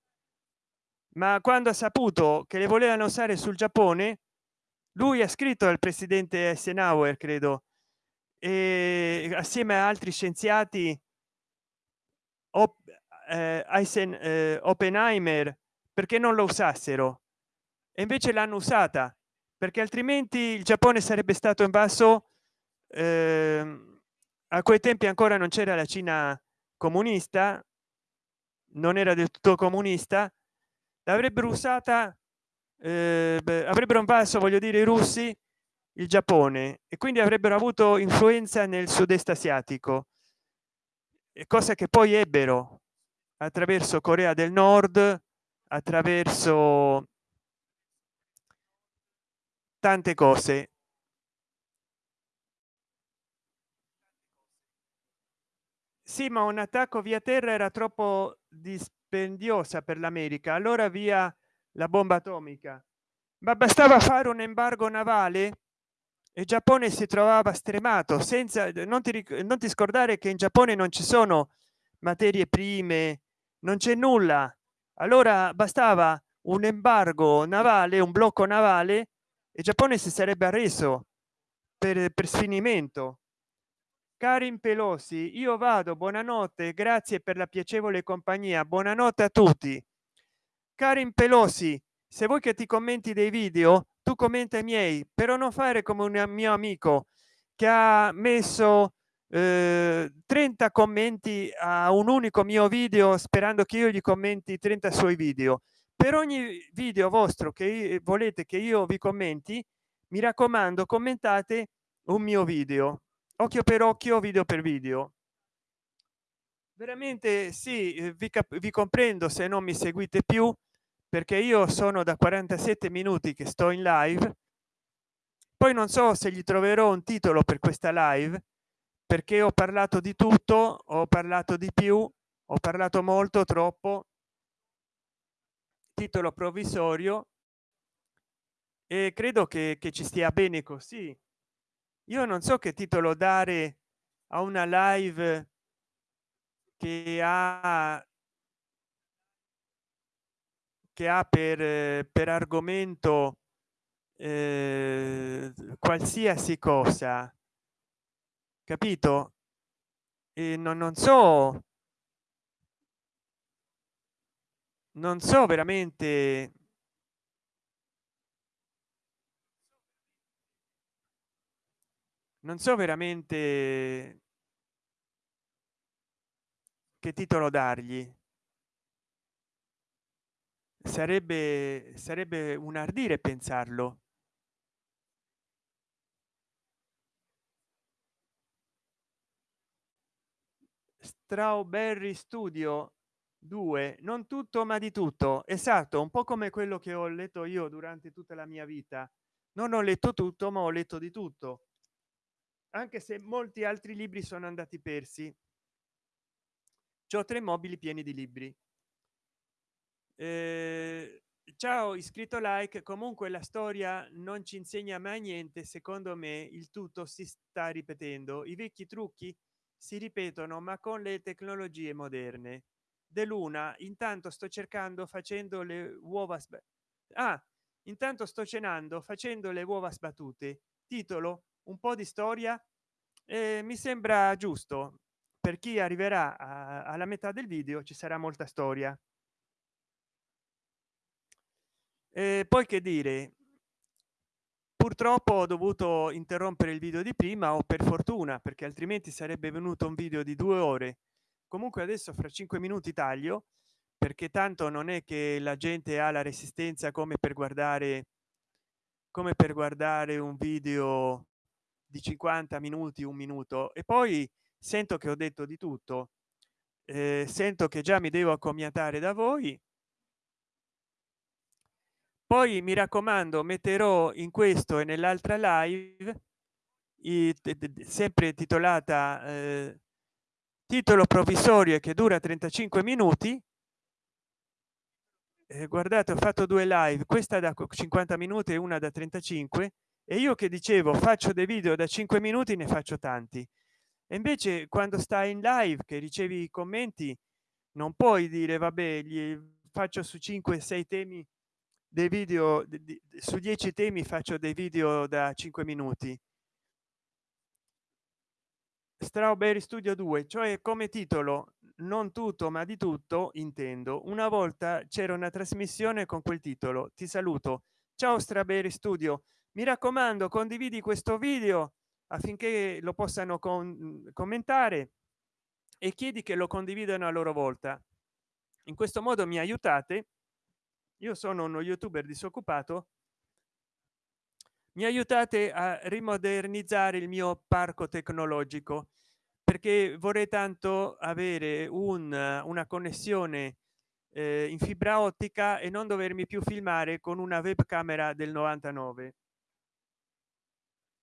Ma quando ha saputo che le volevano usare sul giappone lui ha scritto al presidente eisenhower credo e assieme a altri scienziati eh, Eisen, eh, Oppenheimer perché non lo usassero. E invece l'hanno usata perché altrimenti il giappone sarebbe stato invaso eh, a quei tempi ancora non c'era la cina comunista non era del tutto comunista l'avrebbero usata eh, avrebbero invaso voglio dire i russi il giappone e quindi avrebbero avuto influenza nel sud-est asiatico cosa che poi ebbero attraverso corea del nord attraverso tante cose sì ma un attacco via terra era troppo dispendiosa per l'america allora via la bomba atomica. Ma bastava fare un embargo navale? E giappone si trovava stremato senza non ti, non ti scordare che in giappone non ci sono materie prime non c'è nulla. Allora bastava un embargo navale un blocco navale e giappone si sarebbe arreso per, per sfinimento Karin Pelosi, io vado, buonanotte, grazie per la piacevole compagnia, buonanotte a tutti. Karin Pelosi, se vuoi che ti commenti dei video, tu commenta i miei, però non fare come un mio amico che ha messo eh, 30 commenti a un unico mio video sperando che io gli commenti 30 suoi video. Per ogni video vostro che volete che io vi commenti, mi raccomando, commentate un mio video occhio per occhio video per video. Veramente sì eh, vi, vi comprendo se non mi seguite più perché io sono da 47 minuti che sto in live. Poi non so se gli troverò un titolo per questa live perché ho parlato di tutto ho parlato di più ho parlato molto troppo. Titolo provvisorio. E credo che, che ci stia bene così io non so che titolo dare a una live che ha che ha per, per argomento eh, qualsiasi cosa capito? E non, non so non so veramente non so veramente che titolo dargli. Sarebbe sarebbe un ardire pensarlo. Strawberry studio 2 non tutto ma di tutto. Esatto un po come quello che ho letto io durante tutta la mia vita. Non ho letto tutto ma ho letto di tutto anche se molti altri libri sono andati persi. Ho tre mobili pieni di libri. Eh, ciao iscritto like. Comunque la storia non ci insegna mai niente secondo me il tutto si sta ripetendo. I vecchi trucchi si ripetono ma con le tecnologie moderne. Dell'una intanto sto cercando facendo le uova ah, intanto sto cenando facendo le uova sbattute. Titolo un po di storia eh, mi sembra giusto. Per chi arriverà a, alla metà del video ci sarà molta storia. E poi che dire? Purtroppo ho dovuto interrompere il video di prima o per fortuna perché altrimenti sarebbe venuto un video di due ore. Comunque adesso fra cinque minuti taglio perché tanto non è che la gente ha la resistenza come per guardare come per guardare un video di 50 minuti un minuto e poi sento che ho detto di tutto eh, sento che già mi devo accomiatare da voi. Poi mi raccomando metterò in questo e nell'altra live i, sempre titolata eh, titolo provvisorio che dura 35 minuti. Eh, guardate ho fatto due live questa da 50 minuti e una da 35 e io che dicevo faccio dei video da 5 minuti ne faccio tanti. E invece quando stai in live che ricevi i commenti non puoi dire vabbè gli faccio su 5 6 temi dei video su 10 temi faccio dei video da 5 minuti. Strawberry studio 2 cioè come titolo non tutto ma di tutto intendo. Una volta c'era una trasmissione con quel titolo. Ti saluto. Ciao strawberry studio mi raccomando condividi questo video affinché lo possano con commentare e chiedi che lo condividano a loro volta. In questo modo mi aiutate. Io sono uno youtuber disoccupato. Mi aiutate a rimodernizzare il mio parco tecnologico perché vorrei tanto avere un, una connessione eh, in fibra ottica e non dovermi più filmare con una webcamera del 99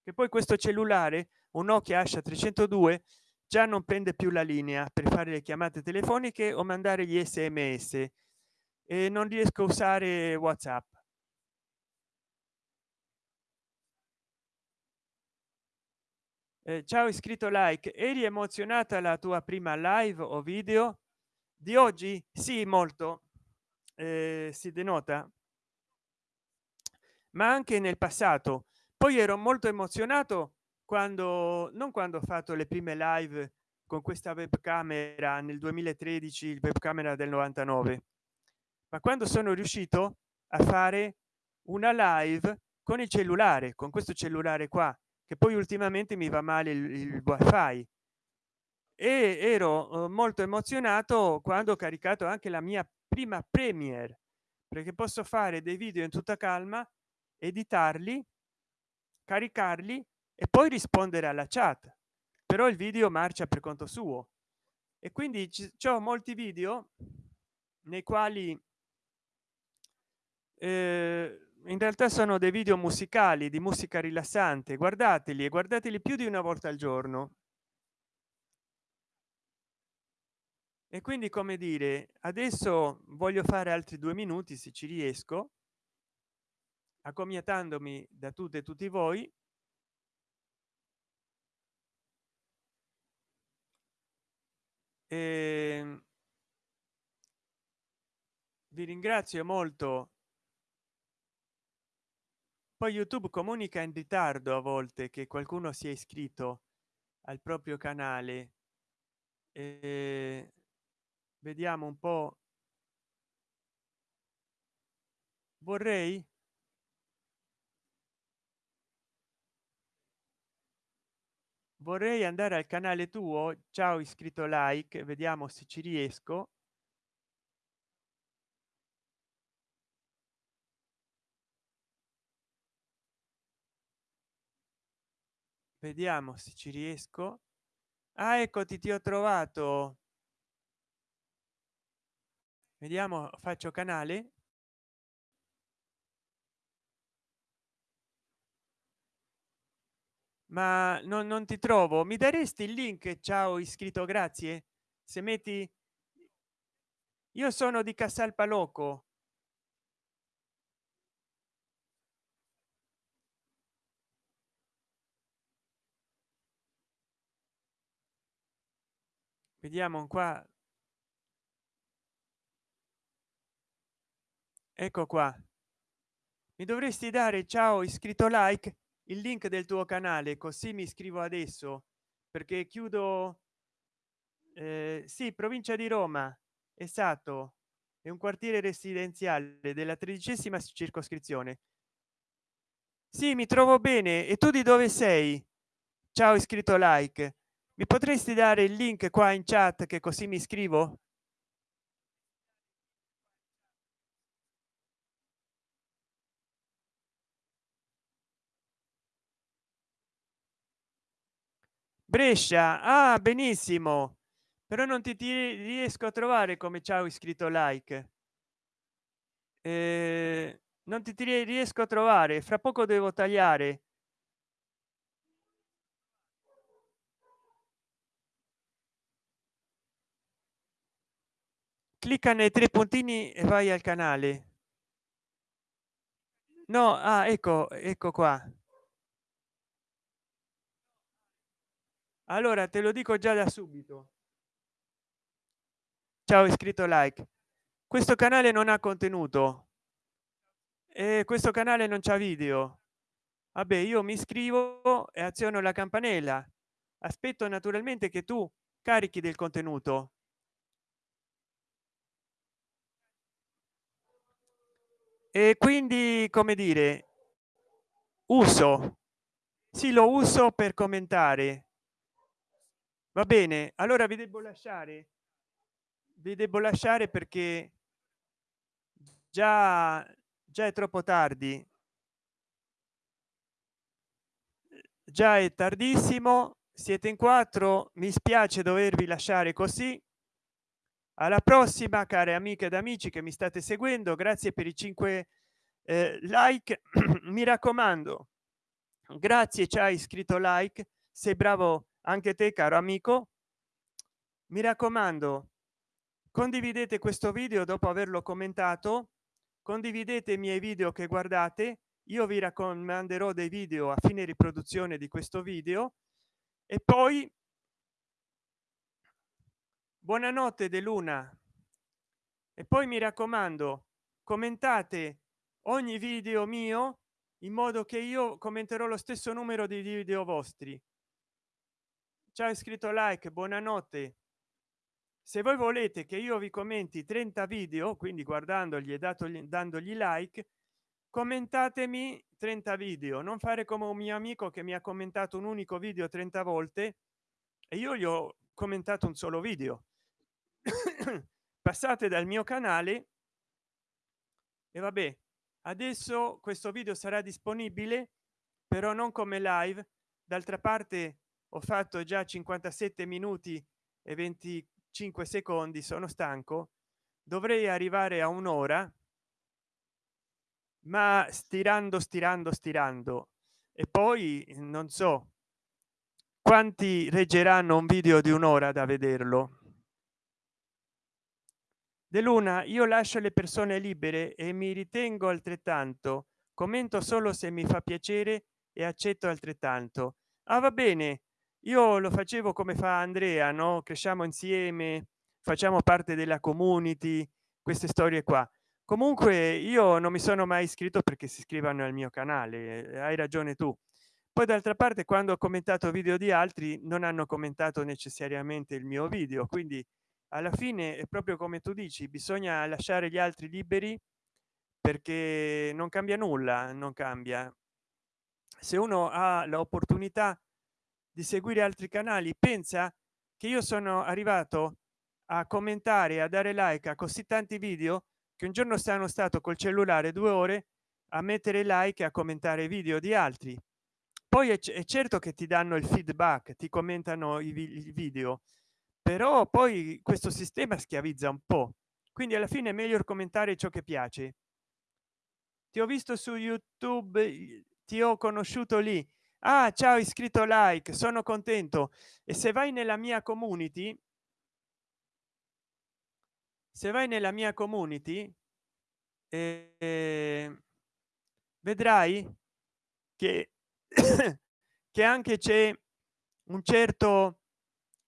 che poi questo cellulare un nokia asha 302 già non prende più la linea per fare le chiamate telefoniche o mandare gli sms e non riesco a usare whatsapp. Eh, ciao iscritto like. Eri emozionata la tua prima live o video? Di oggi sì molto. Eh, si denota. Ma anche nel passato poi ero molto emozionato quando non quando ho fatto le prime live con questa webcamera nel 2013 il webcamera del 99 ma quando sono riuscito a fare una live con il cellulare con questo cellulare qua che poi ultimamente mi va male il, il wifi. E ero eh, molto emozionato quando ho caricato anche la mia prima premiere perché posso fare dei video in tutta calma editarli caricarli e poi rispondere alla chat. Però il video marcia per conto suo. E quindi ho molti video nei quali eh, in realtà sono dei video musicali di musica rilassante. Guardateli e guardateli più di una volta al giorno. E quindi come dire adesso voglio fare altri due minuti se ci riesco accomiatandomi da tutte e tutti voi e ehm, vi ringrazio molto. Poi youtube comunica in ritardo a volte che qualcuno si è iscritto al proprio canale. E vediamo un po. Vorrei vorrei andare al canale tuo. Ciao iscritto like. Vediamo se ci riesco. Vediamo se ci riesco. Ah eccoti ti ho trovato. Vediamo faccio canale ma non, non ti trovo? Mi daresti il link? Ciao iscritto grazie. Se metti io sono di casal palocco vediamo qua. Ecco qua. Mi dovresti dare ciao iscritto like il link del tuo canale così mi iscrivo adesso perché chiudo eh, sì provincia di roma esatto è un quartiere residenziale della tredicesima circoscrizione. Sì mi trovo bene e tu di dove sei? Ciao iscritto like. Mi potresti dare il link qua in chat che così mi iscrivo brescia? Ah benissimo. Però non ti, ti riesco a trovare come ciao iscritto like. Eh, non ti, ti riesco a trovare. Fra poco devo tagliare. Clicca nei tre puntini e vai al canale. No ah, ecco ecco qua allora te lo dico già da subito. Ciao iscritto like. Questo canale non ha contenuto. E questo canale non c'è video. Vabbè io mi iscrivo e aziono la campanella. Aspetto naturalmente che tu carichi del contenuto. E quindi come dire uso. Sì lo uso per commentare va bene allora vi devo lasciare. Vi devo lasciare perché già già è troppo tardi. Già è tardissimo siete in quattro mi spiace dovervi lasciare così. Alla prossima care amiche ed amici che mi state seguendo grazie per i 5 eh, like. Mi raccomando grazie ci hai iscritto like sei bravo anche te caro amico mi raccomando condividete questo video dopo averlo commentato condividete i miei video che guardate io vi raccomanderò dei video a fine riproduzione di questo video e poi buonanotte de luna. E poi mi raccomando commentate ogni video mio in modo che io commenterò lo stesso numero di video vostri ciao iscritto like buonanotte. Se voi volete che io vi commenti 30 video quindi guardandogli e datogli dandogli like commentatemi 30 video. Non fare come un mio amico che mi ha commentato un unico video 30 volte e io gli ho commentato un solo video. Passate dal mio canale e vabbè adesso questo video sarà disponibile però non come live. D'altra parte ho fatto già 57 minuti e 25 secondi sono stanco. Dovrei arrivare a un'ora ma stirando stirando stirando. E poi non so quanti reggeranno un video di un'ora da vederlo? De luna io lascio le persone libere e mi ritengo altrettanto. Commento solo se mi fa piacere e accetto altrettanto. Ah, va bene io lo facevo come fa andrea no? Cresciamo insieme facciamo parte della community queste storie qua. Comunque io non mi sono mai iscritto perché si iscrivano al mio canale hai ragione tu. Poi d'altra parte quando ho commentato video di altri non hanno commentato necessariamente il mio video. Quindi alla fine è proprio come tu dici bisogna lasciare gli altri liberi perché non cambia nulla non cambia. Se uno ha l'opportunità di seguire altri canali pensa che io sono arrivato a commentare a dare like a così tanti video che un giorno stanno stato col cellulare due ore a mettere like e a commentare video di altri. Poi è, è certo che ti danno il feedback ti commentano i, i video però poi questo sistema schiavizza un po. Quindi alla fine è meglio commentare ciò che piace. Ti ho visto su youtube ti ho conosciuto lì ah ciao iscritto like sono contento e se vai nella mia community se vai nella mia community eh, vedrai che che anche c'è un certo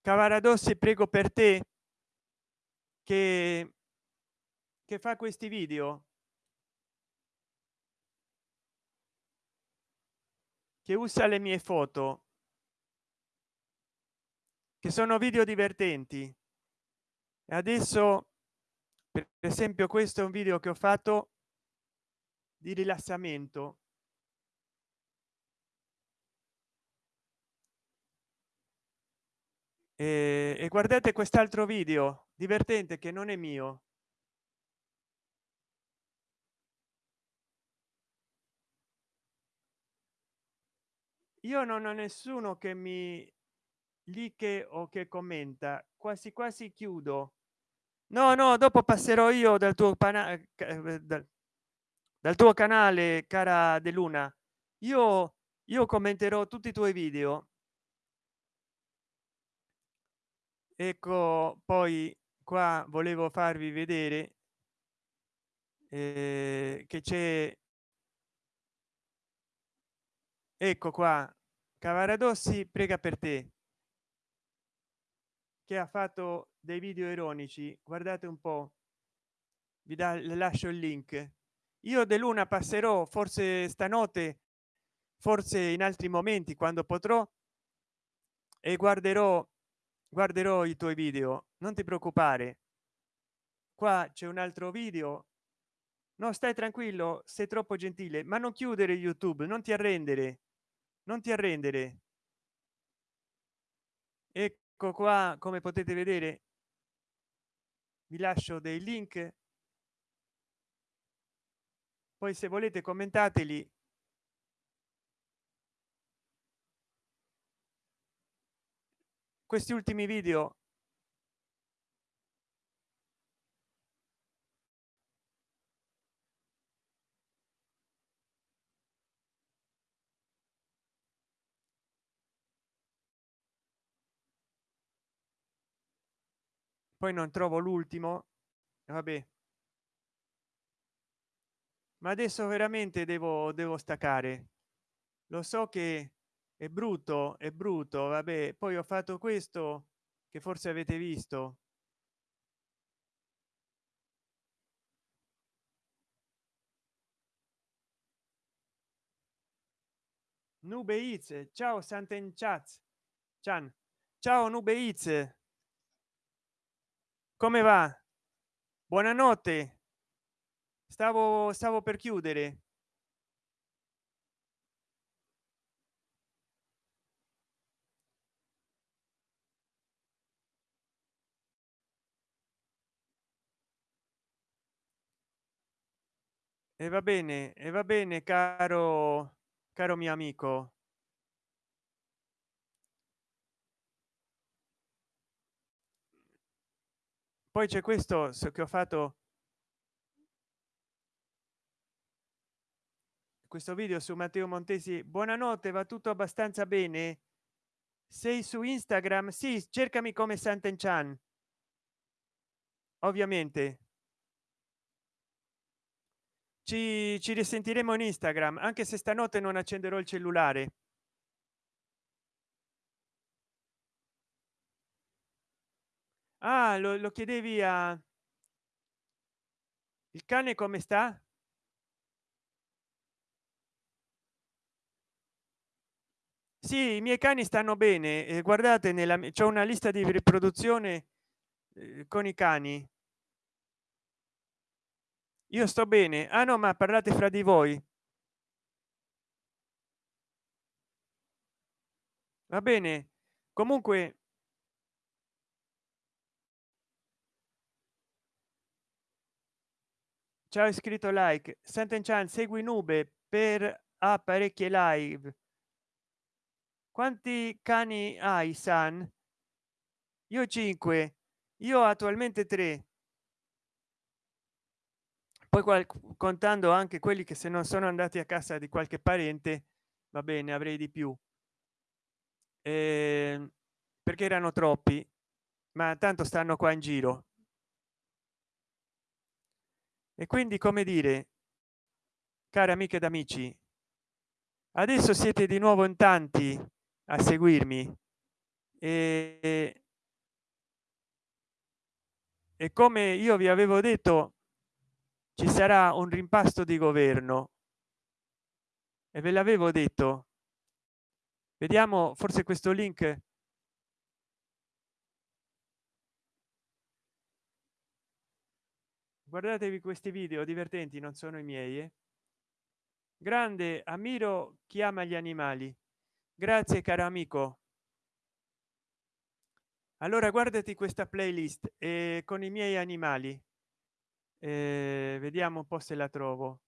cavaradossi prego per te che che fa questi video che usa le mie foto che sono video divertenti. E adesso per esempio questo è un video che ho fatto di rilassamento. E, e guardate quest'altro video divertente che non è mio io non ho nessuno che mi che o che commenta. Quasi quasi chiudo. No no dopo passerò io dal tuo canale eh, dal, dal tuo canale cara de luna. Io io commenterò tutti i tuoi video. Ecco poi qua volevo farvi vedere eh, che c'è ecco qua. Cavaradossi prega per te. Che ha fatto dei video ironici. Guardate un po. Vi da lascio il link. Io de luna passerò forse stanotte forse in altri momenti quando potrò e guarderò guarderò i tuoi video. Non ti preoccupare. Qua c'è un altro video. No stai tranquillo sei troppo gentile ma non chiudere youtube non ti arrendere non ti arrendere. Ecco qua come potete vedere. Vi lascio dei link. Poi se volete commentateli. Questi ultimi video poi non trovo l'ultimo vabbè. Ma adesso veramente devo devo staccare. Lo so che è brutto è brutto vabbè poi ho fatto questo che forse avete visto. Nube Iz, ciao santen chat ciao nube Iz. Come va? Buonanotte. Stavo stavo per chiudere. E va bene e va bene caro caro mio amico poi c'è questo che ho fatto questo video su matteo montesi. Buonanotte va tutto abbastanza bene? Sei su instagram? Sì cercami come santen chan ovviamente. Ci, ci risentiremo in instagram anche se stanotte non accenderò il cellulare ah lo, lo chiedevi a il cane come sta? Sì i miei cani stanno bene. Eh, guardate nella c'è una lista di riproduzione eh, con i cani. Io sto bene. Ah no ma parlate fra di voi. Va bene. Comunque ciao iscritto like. Santen chan segui nube per apparecchi live. Quanti cani hai san? Io 5 io attualmente 3 poi contando anche quelli che se non sono andati a casa di qualche parente va bene avrei di più. Eh, perché erano troppi ma tanto stanno qua in giro e quindi come dire cari amiche ed amici adesso siete di nuovo in tanti a seguirmi e, e come io vi avevo detto ci sarà un rimpasto di governo. E ve l'avevo detto. Vediamo forse questo link guardatevi questi video divertenti non sono i miei eh? grande ammiro chi ama gli animali. Grazie caro amico. Allora guardati questa playlist eh, con i miei animali. Eh, vediamo un po se la trovo.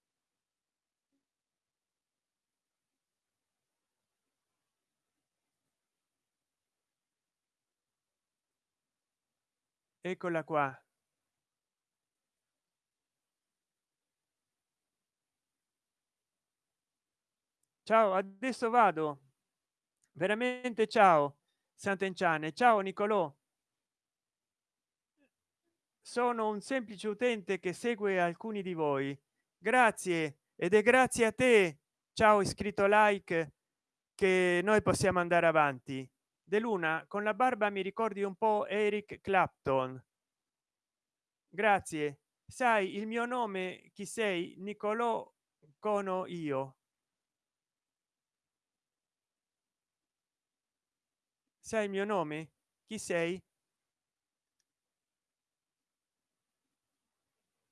Eccola qua ciao adesso vado. Veramente ciao sant'enciane. Ciao nicolò. Sono un semplice utente che segue alcuni di voi. Grazie ed è grazie a te. Ciao iscritto like che noi possiamo andare avanti. De luna con la barba mi ricordi un po eric clapton. Grazie. Sai il mio nome chi sei? Nicolò cono io sai il mio nome? Chi sei?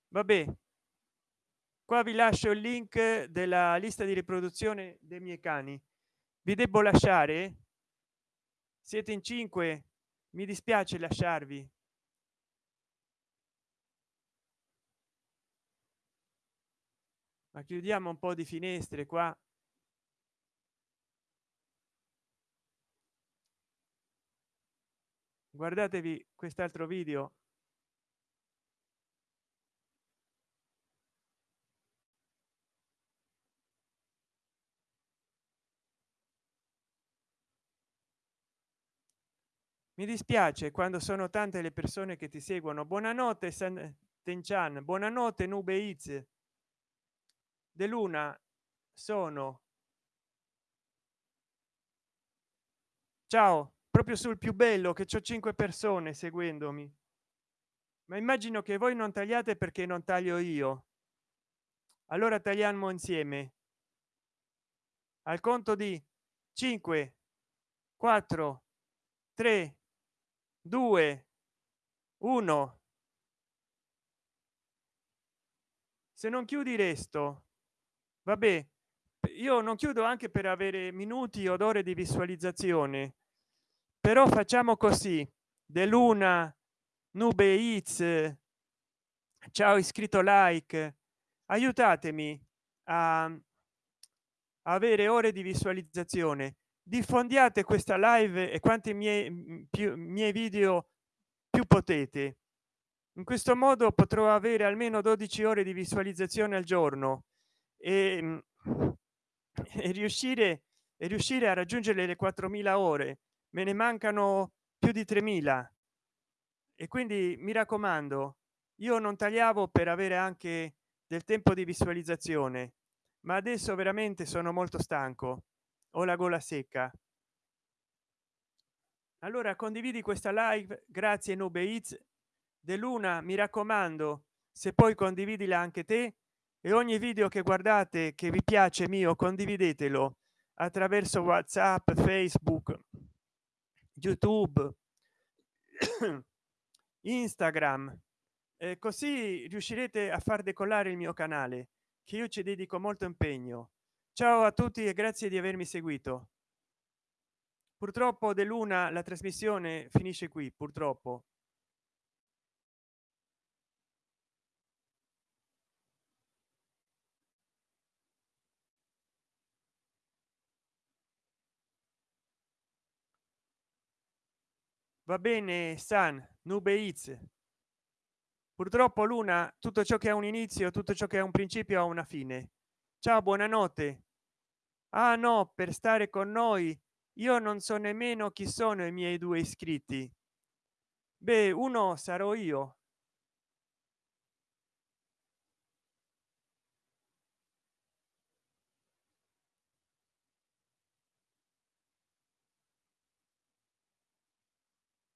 Vabbè. Qua vi lascio il link della lista di riproduzione dei miei cani. Vi devo lasciare? Siete in cinque. Mi dispiace lasciarvi. Ma chiudiamo un po di finestre qua guardatevi quest'altro video. Mi dispiace quando sono tante le persone che ti seguono. Buonanotte san tenchan. Buonanotte nube iz de luna sono. Ciao proprio sul più bello che c'ho cinque persone seguendomi. Ma immagino che voi non tagliate perché non taglio io. Allora tagliamo insieme. Al conto di 5 4 3 2 1 se non chiudi resto vabbè io non chiudo anche per avere minuti o ore di visualizzazione però facciamo così. Dell'una nube iz ciao iscritto like. Aiutatemi a avere ore di visualizzazione. Diffondiate questa live e quanti miei più miei video più potete. In questo modo potrò avere almeno 12 ore di visualizzazione al giorno e, e riuscire e riuscire a raggiungere le 4000 ore me ne mancano più di 3000 e quindi mi raccomando io non tagliavo per avere anche del tempo di visualizzazione ma adesso veramente sono molto stanco. Ho la gola secca. Allora condividi questa live grazie nube Eats de luna mi raccomando se poi condividila anche te e ogni video che guardate che vi piace mio condividetelo attraverso whatsapp facebook youtube instagram e così riuscirete a far decollare il mio canale che io ci dedico molto impegno. Ciao a tutti e grazie di avermi seguito. Purtroppo de luna la trasmissione finisce qui purtroppo va bene san nube iz. Purtroppo luna tutto ciò che ha un inizio tutto ciò che ha un principio ha una fine. Ciao buonanotte. Ah no per stare con noi io non so nemmeno chi sono i miei due iscritti. Beh uno sarò io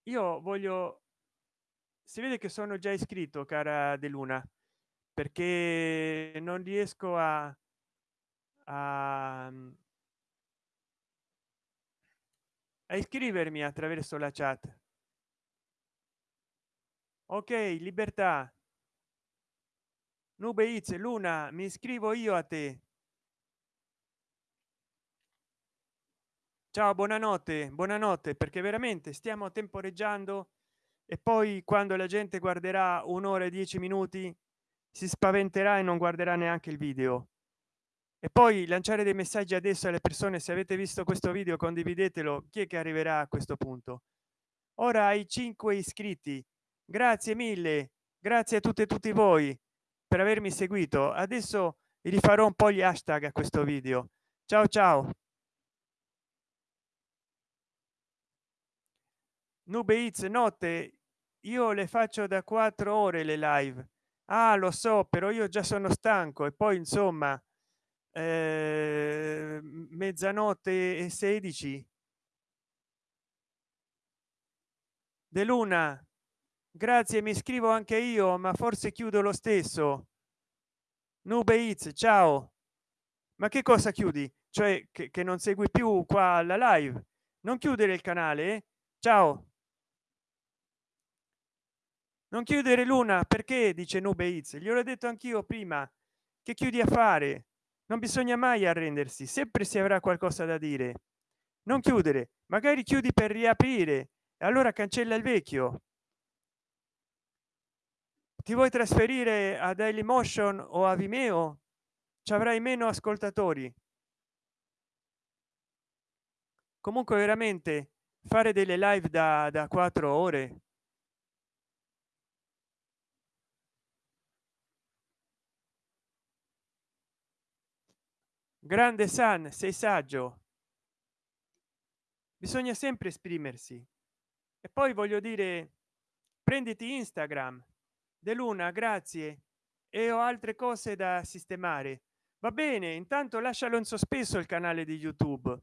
io voglio si vede che sono già iscritto cara de luna perché non riesco a, a, a iscrivermi attraverso la chat. Ok libertà. Nube It's, luna mi iscrivo io a te ciao buonanotte buonanotte perché veramente stiamo temporeggiando e poi quando la gente guarderà un'ora e dieci minuti si spaventerà e non guarderà neanche il video. E poi lanciare dei messaggi adesso alle persone se avete visto questo video condividetelo chi è che arriverà a questo punto? Ora ai 5 iscritti. Grazie mille grazie a tutte e tutti voi per avermi seguito. Adesso rifarò un po gli hashtag a questo video. Ciao ciao nube It's notte io le faccio da quattro ore le live. Ah lo so però io già sono stanco. E poi insomma eh, mezzanotte e 16 de luna grazie mi scrivo anche io ma forse chiudo lo stesso. Nube It's, ciao. Ma che cosa chiudi? Cioè che, che non segui più qua la live? Non chiudere il canale eh? ciao non chiudere luna perché? Dice nube It's. gli ho detto anch'io prima. Che chiudi a fare? Non bisogna mai arrendersi sempre si avrà qualcosa da dire. Non chiudere magari chiudi per riaprire. Allora cancella il vecchio. Ti vuoi trasferire a daily motion o a vimeo? Ci avrai meno ascoltatori. Comunque veramente fare delle live da quattro ore grande san sei saggio. Bisogna sempre esprimersi. E poi voglio dire prenditi instagram de luna grazie e ho altre cose da sistemare. Va bene intanto lascialo in sospeso il canale di youtube.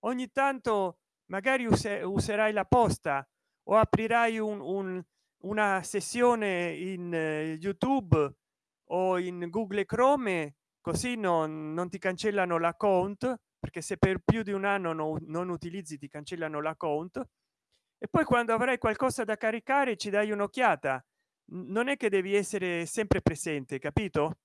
Ogni tanto magari use, userai la posta o aprirai un, un, una sessione in uh, youtube o in google chrome così non, non ti cancellano l'account perché se per più di un anno no, non utilizzi ti cancellano l'account. E poi quando avrai qualcosa da caricare ci dai un'occhiata. Non è che devi essere sempre presente capito?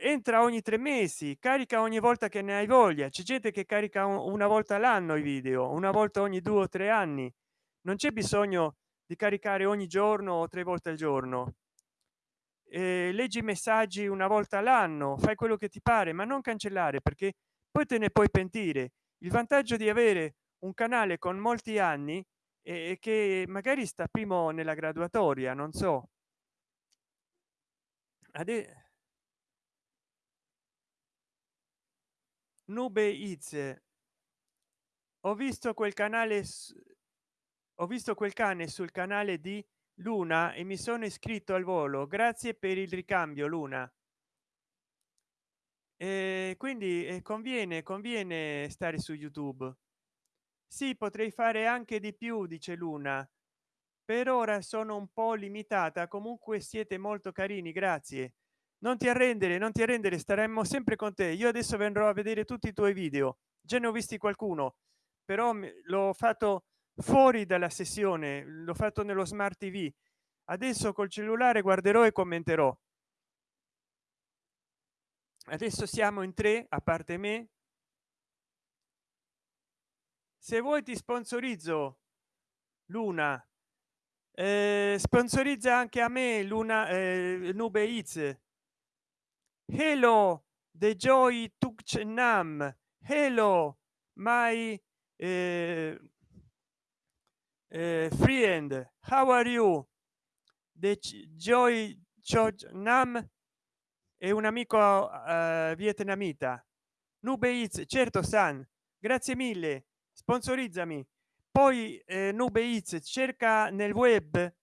Entra ogni tre mesi carica ogni volta che ne hai voglia. C'è gente che carica una volta l'anno i video una volta ogni due o tre anni. Non c'è bisogno di caricare ogni giorno o tre volte al giorno eh, leggi i messaggi una volta l'anno fai quello che ti pare ma non cancellare perché poi te ne puoi pentire il vantaggio di avere un canale con molti anni e che magari sta primo nella graduatoria non so Ade nube It's. ho visto quel canale ho visto quel cane sul canale di luna e mi sono iscritto al volo. Grazie per il ricambio luna. E quindi eh, conviene conviene stare su youtube. Sì potrei fare anche di più dice luna. Per ora sono un po limitata comunque siete molto carini grazie. Non ti arrendere non ti arrendere staremmo sempre con te. Io adesso vendrò a vedere tutti i tuoi video. Già ne ho visti qualcuno però l'ho fatto fuori dalla sessione l'ho fatto nello smart tv adesso col cellulare guarderò e commenterò. Adesso siamo in tre a parte me. Se vuoi ti sponsorizzo luna. Eh, sponsorizza anche a me luna eh, nube It's. hello the joy nam hello my eh, friend how are you? The joy nam è un amico uh, vietnamita. Nube It's, certo san. Grazie mille sponsorizzami. Poi eh, nube It's, cerca nel web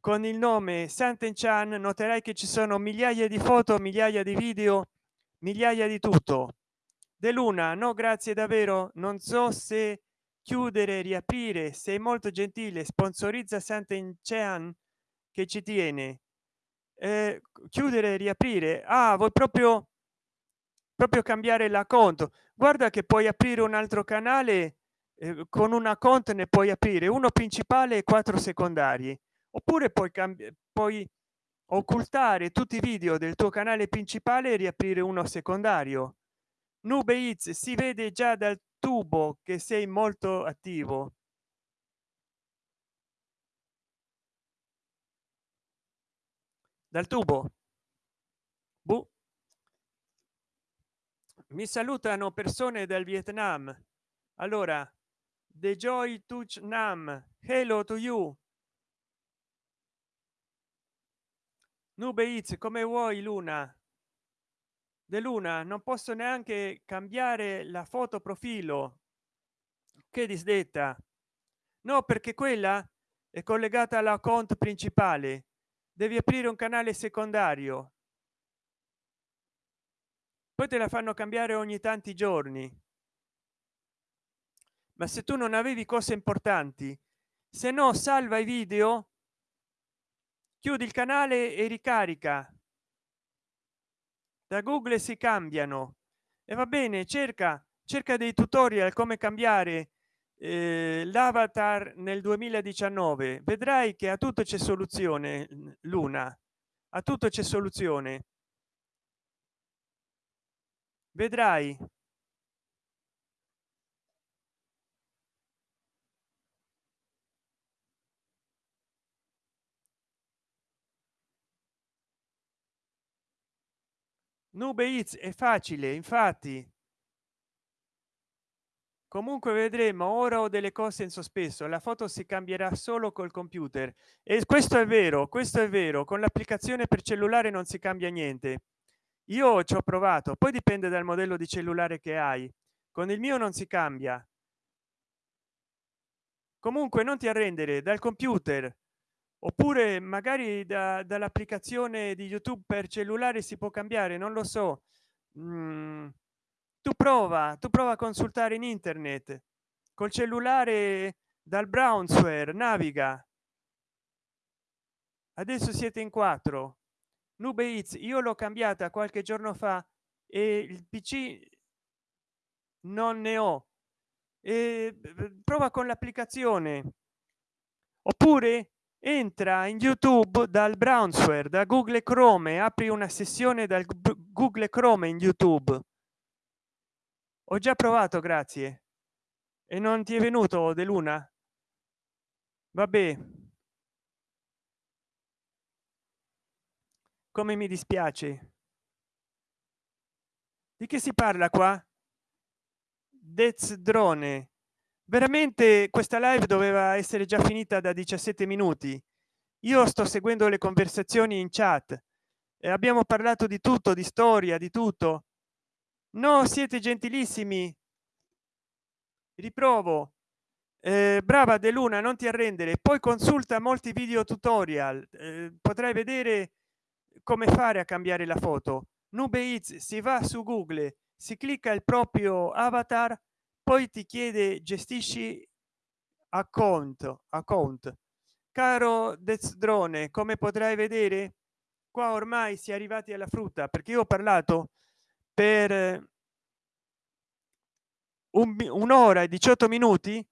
con il nome santen chan noterai che ci sono migliaia di foto migliaia di video migliaia di tutto. De luna no grazie davvero. Non so se chiudere riaprire. Sei molto gentile sponsorizza santen chan che ci tiene. Eh, chiudere riaprire. Ah vuoi proprio proprio cambiare la conto. Guarda che puoi aprire un altro canale eh, con una conto ne puoi aprire uno principale e quattro secondari oppure puoi cambiare poi occultare tutti i video del tuo canale principale e riaprire uno secondario nube It's si vede già dal tubo che sei molto attivo. Dal tubo. Buh. mi salutano persone del vietnam. Allora the joy touch nam hello to you. Nube Eats, come vuoi luna de luna non posso neanche cambiare la foto profilo che disdetta. No perché quella è collegata alla account principale. Devi aprire un canale secondario. Poi te la fanno cambiare ogni tanti giorni. Ma se tu non avevi cose importanti se no salva i video chiudi il canale e ricarica da google si cambiano. E va bene cerca cerca dei tutorial come cambiare eh, l'avatar nel 2019 vedrai che a tutto c'è soluzione luna. A tutto c'è soluzione. Vedrai nube Eats è facile infatti. Comunque vedremo ora ho delle cose in sospeso la foto si cambierà solo col computer. E questo è vero questo è vero con l'applicazione per cellulare non si cambia niente. Io ci ho provato poi dipende dal modello di cellulare che hai. Con il mio non si cambia. Comunque non ti arrendere dal computer oppure magari da, dall'applicazione di youtube per cellulare si può cambiare non lo so. Mm, tu prova tu prova a consultare in internet. Col cellulare dal brownsware naviga. Adesso siete in quattro. Nube Eats, io l'ho cambiata qualche giorno fa e il pc non ne ho. E prova con l'applicazione. Oppure entra in youtube dal brownsware da google chrome apri una sessione dal google chrome in youtube. Ho già provato grazie. E non ti è venuto de luna? Vabbè. Come mi dispiace. Di che si parla qua? Dez drone veramente questa live doveva essere già finita da 17 minuti. Io sto seguendo le conversazioni in chat e abbiamo parlato di tutto di storia di tutto. No siete gentilissimi. Riprovo. Eh, brava de luna non ti arrendere. Poi consulta molti video tutorial. Eh, potrai vedere come fare a cambiare la foto. Nube si va su google si clicca il proprio avatar poi ti chiede gestisci account account. Caro drone come potrai vedere qua ormai si è arrivati alla frutta perché io ho parlato per un'ora e 18 minuti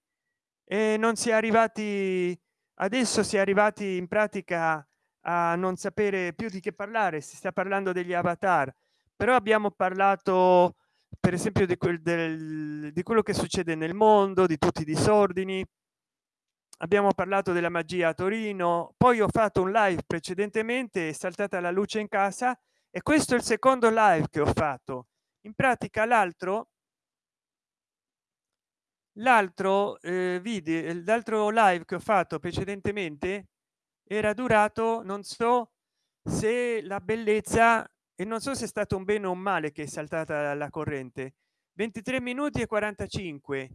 e non si è arrivati adesso si è arrivati in pratica a non sapere più di che parlare si sta parlando degli avatar. Però abbiamo parlato per esempio di, quel del, di quello che succede nel mondo di tutti i disordini. Abbiamo parlato della magia a torino poi ho fatto un live precedentemente è saltata la luce in casa e questo è il secondo live che ho fatto. In pratica l'altro l'altro eh, video l'altro live che ho fatto precedentemente era durato non so se la bellezza e non so se è stato un bene o un male che è saltata la corrente. 23 minuti e 45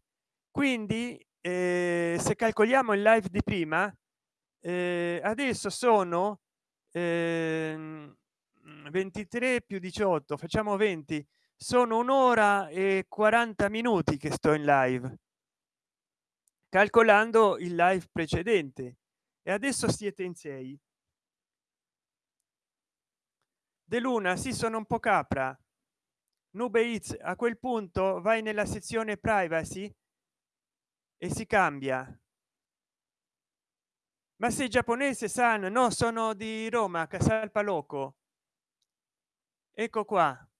quindi eh, se calcoliamo il live di prima eh, adesso sono eh, 23 più 18 facciamo 20 sono un'ora e 40 minuti che sto in live calcolando il live precedente. E adesso siete in 6 de luna si sono un po capra. Nube Eats, a quel punto vai nella sezione privacy e si cambia. Ma sei giapponese san no sono di roma casal paloco ecco qua.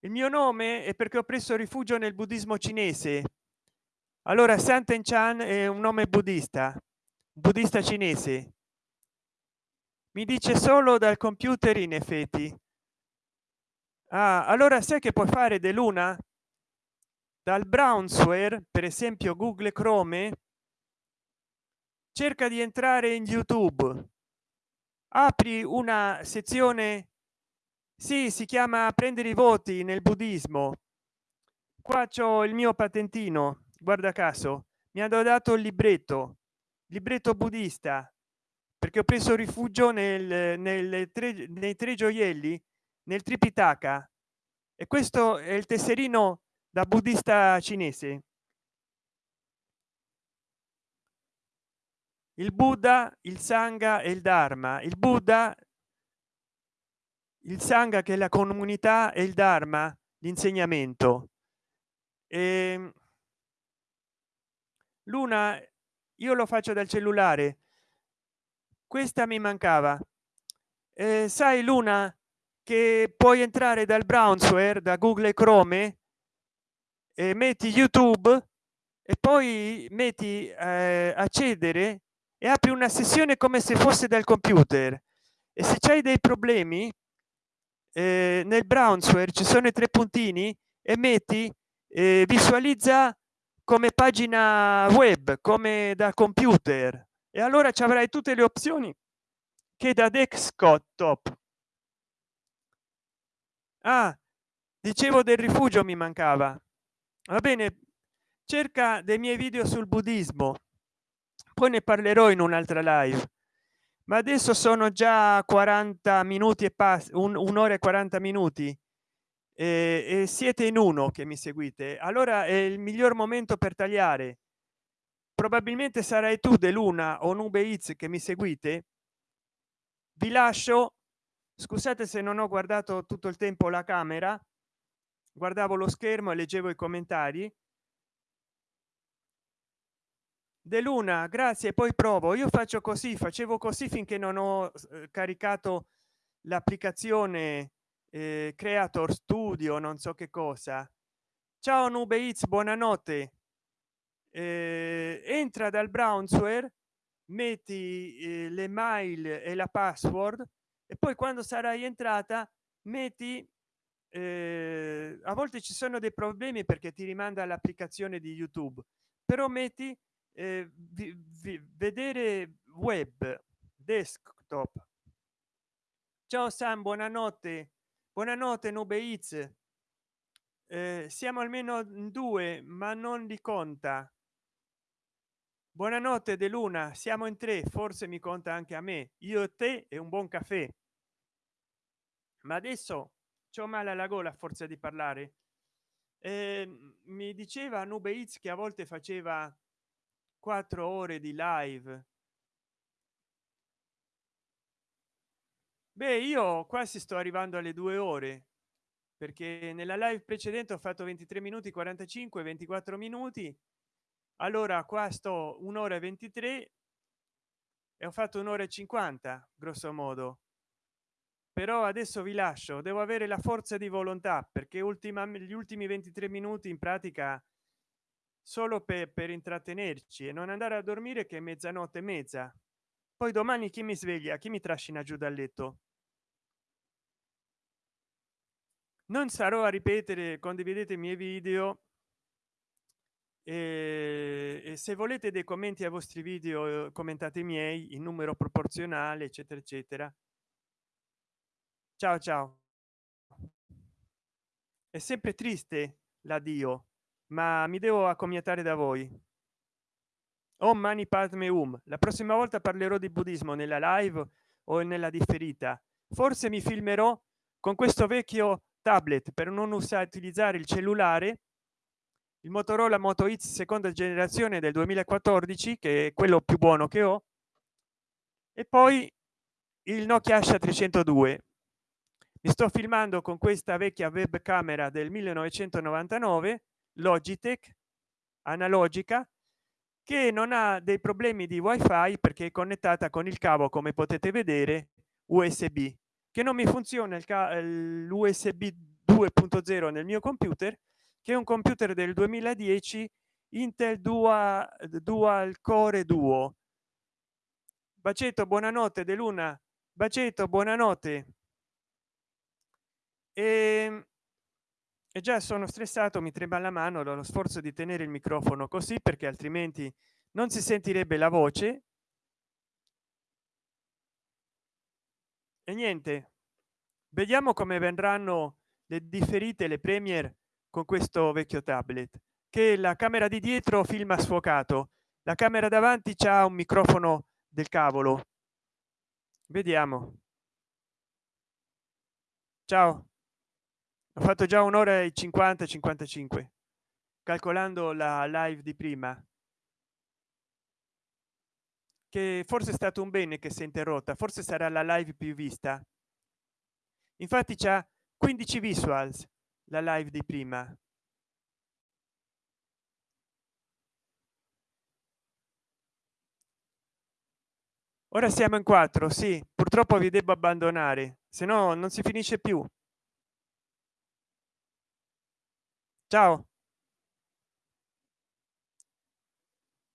Il mio nome è perché ho preso rifugio nel buddismo cinese. Allora santen chan è un nome buddista buddista cinese mi dice solo dal computer in effetti. Ah, allora sai che puoi fare de luna? Dal brownsware per esempio google chrome cerca di entrare in youtube. Apri una sezione sì si chiama prendere i voti nel buddismo. Qua c'ho il mio patentino guarda caso mi hanno dato il libretto libretto buddista perché ho preso rifugio nel, nel tre, nei tre gioielli nel tripitaka. E questo è il tesserino da buddista cinese. Il buddha il sangha e il dharma. Il buddha il sangha che è la comunità e il dharma l'insegnamento. Ehm, luna io lo faccio dal cellulare questa mi mancava. Eh, sai luna che puoi entrare dal browser da google chrome e metti youtube e poi metti eh, accedere e apri una sessione come se fosse dal computer. E se c'hai dei problemi eh, nel browser ci sono i tre puntini e metti eh, visualizza come pagina web come da computer e allora ci avrai tutte le opzioni che da desktop ah, dicevo del rifugio mi mancava. Va bene cerca dei miei video sul buddismo. Poi ne parlerò in un'altra live. Ma adesso sono già 40 minuti e passa un'ora e 40 minuti e, e siete in uno che mi seguite. Allora è il miglior momento per tagliare probabilmente sarai tu dell'una o nube Eats che mi seguite. Vi lascio. Scusate se non ho guardato tutto il tempo la camera. Guardavo lo schermo e leggevo i commentari. De luna grazie poi provo. Io faccio così facevo così finché non ho eh, caricato l'applicazione eh, creator studio non so che cosa. Ciao nube Eats, buonanotte eh, entra dal browser metti eh, le mail e la password e poi quando sarai entrata metti eh, a volte ci sono dei problemi perché ti rimanda l'applicazione di youtube però metti eh, vi, vi, vedere web desktop. Ciao sam buonanotte. Buonanotte nube Eats. Eh, siamo almeno due ma non li conta buonanotte de luna. Siamo in tre. Forse mi conta anche a me. Io e te e un buon caffè. Ma adesso c'ho male alla gola forza di parlare. Eh, mi diceva nube Eats che a volte faceva quattro ore di live. Beh io quasi sto arrivando alle due ore perché nella live precedente ho fatto 23 minuti 45 24 minuti allora qua sto un'ora e 23 e ho fatto un'ora e 50 grosso modo. Però adesso vi lascio devo avere la forza di volontà perché ultima gli ultimi 23 minuti in pratica solo per, per intrattenerci e non andare a dormire che è mezzanotte e mezza. Poi domani chi mi sveglia? Chi mi trascina giù dal letto? Non sarò a ripetere condividete i miei video e, se volete dei commenti ai vostri video commentate i miei in numero proporzionale eccetera eccetera. Ciao ciao. È sempre triste l'addio ma mi devo accomiatare da voi. Oh mani padme um la prossima volta parlerò di buddismo nella live o nella differita. Forse mi filmerò con questo vecchio tablet per non usare utilizzare il cellulare il motorola moto x seconda generazione del 2014 che è quello più buono che ho e poi il nokia asha 302 mi sto filmando con questa vecchia web camera del 1999 logitech analogica che non ha dei problemi di wifi perché è connettata con il cavo come potete vedere usb che non mi funziona l'usb 2.0 nel mio computer che è un computer del 2010 intel dual, dual core duo. Bacetto buonanotte de luna. Bacetto buonanotte. E ehm, e già sono stressato mi trema la mano dallo sforzo di tenere il microfono così perché altrimenti non si sentirebbe la voce. E niente vediamo come vendranno le differite le premier con questo vecchio tablet che la camera di dietro filma sfocato. La camera davanti c'ha un microfono del cavolo. Vediamo. Ciao. Ho fatto già un'ora e 50 55 calcolando la live di prima. Che forse è stato un bene che si è interrotta forse sarà la live più vista. Infatti c'è 15 visuals la live di prima. Ora siamo in quattro sì purtroppo vi devo abbandonare se no non si finisce più. Ciao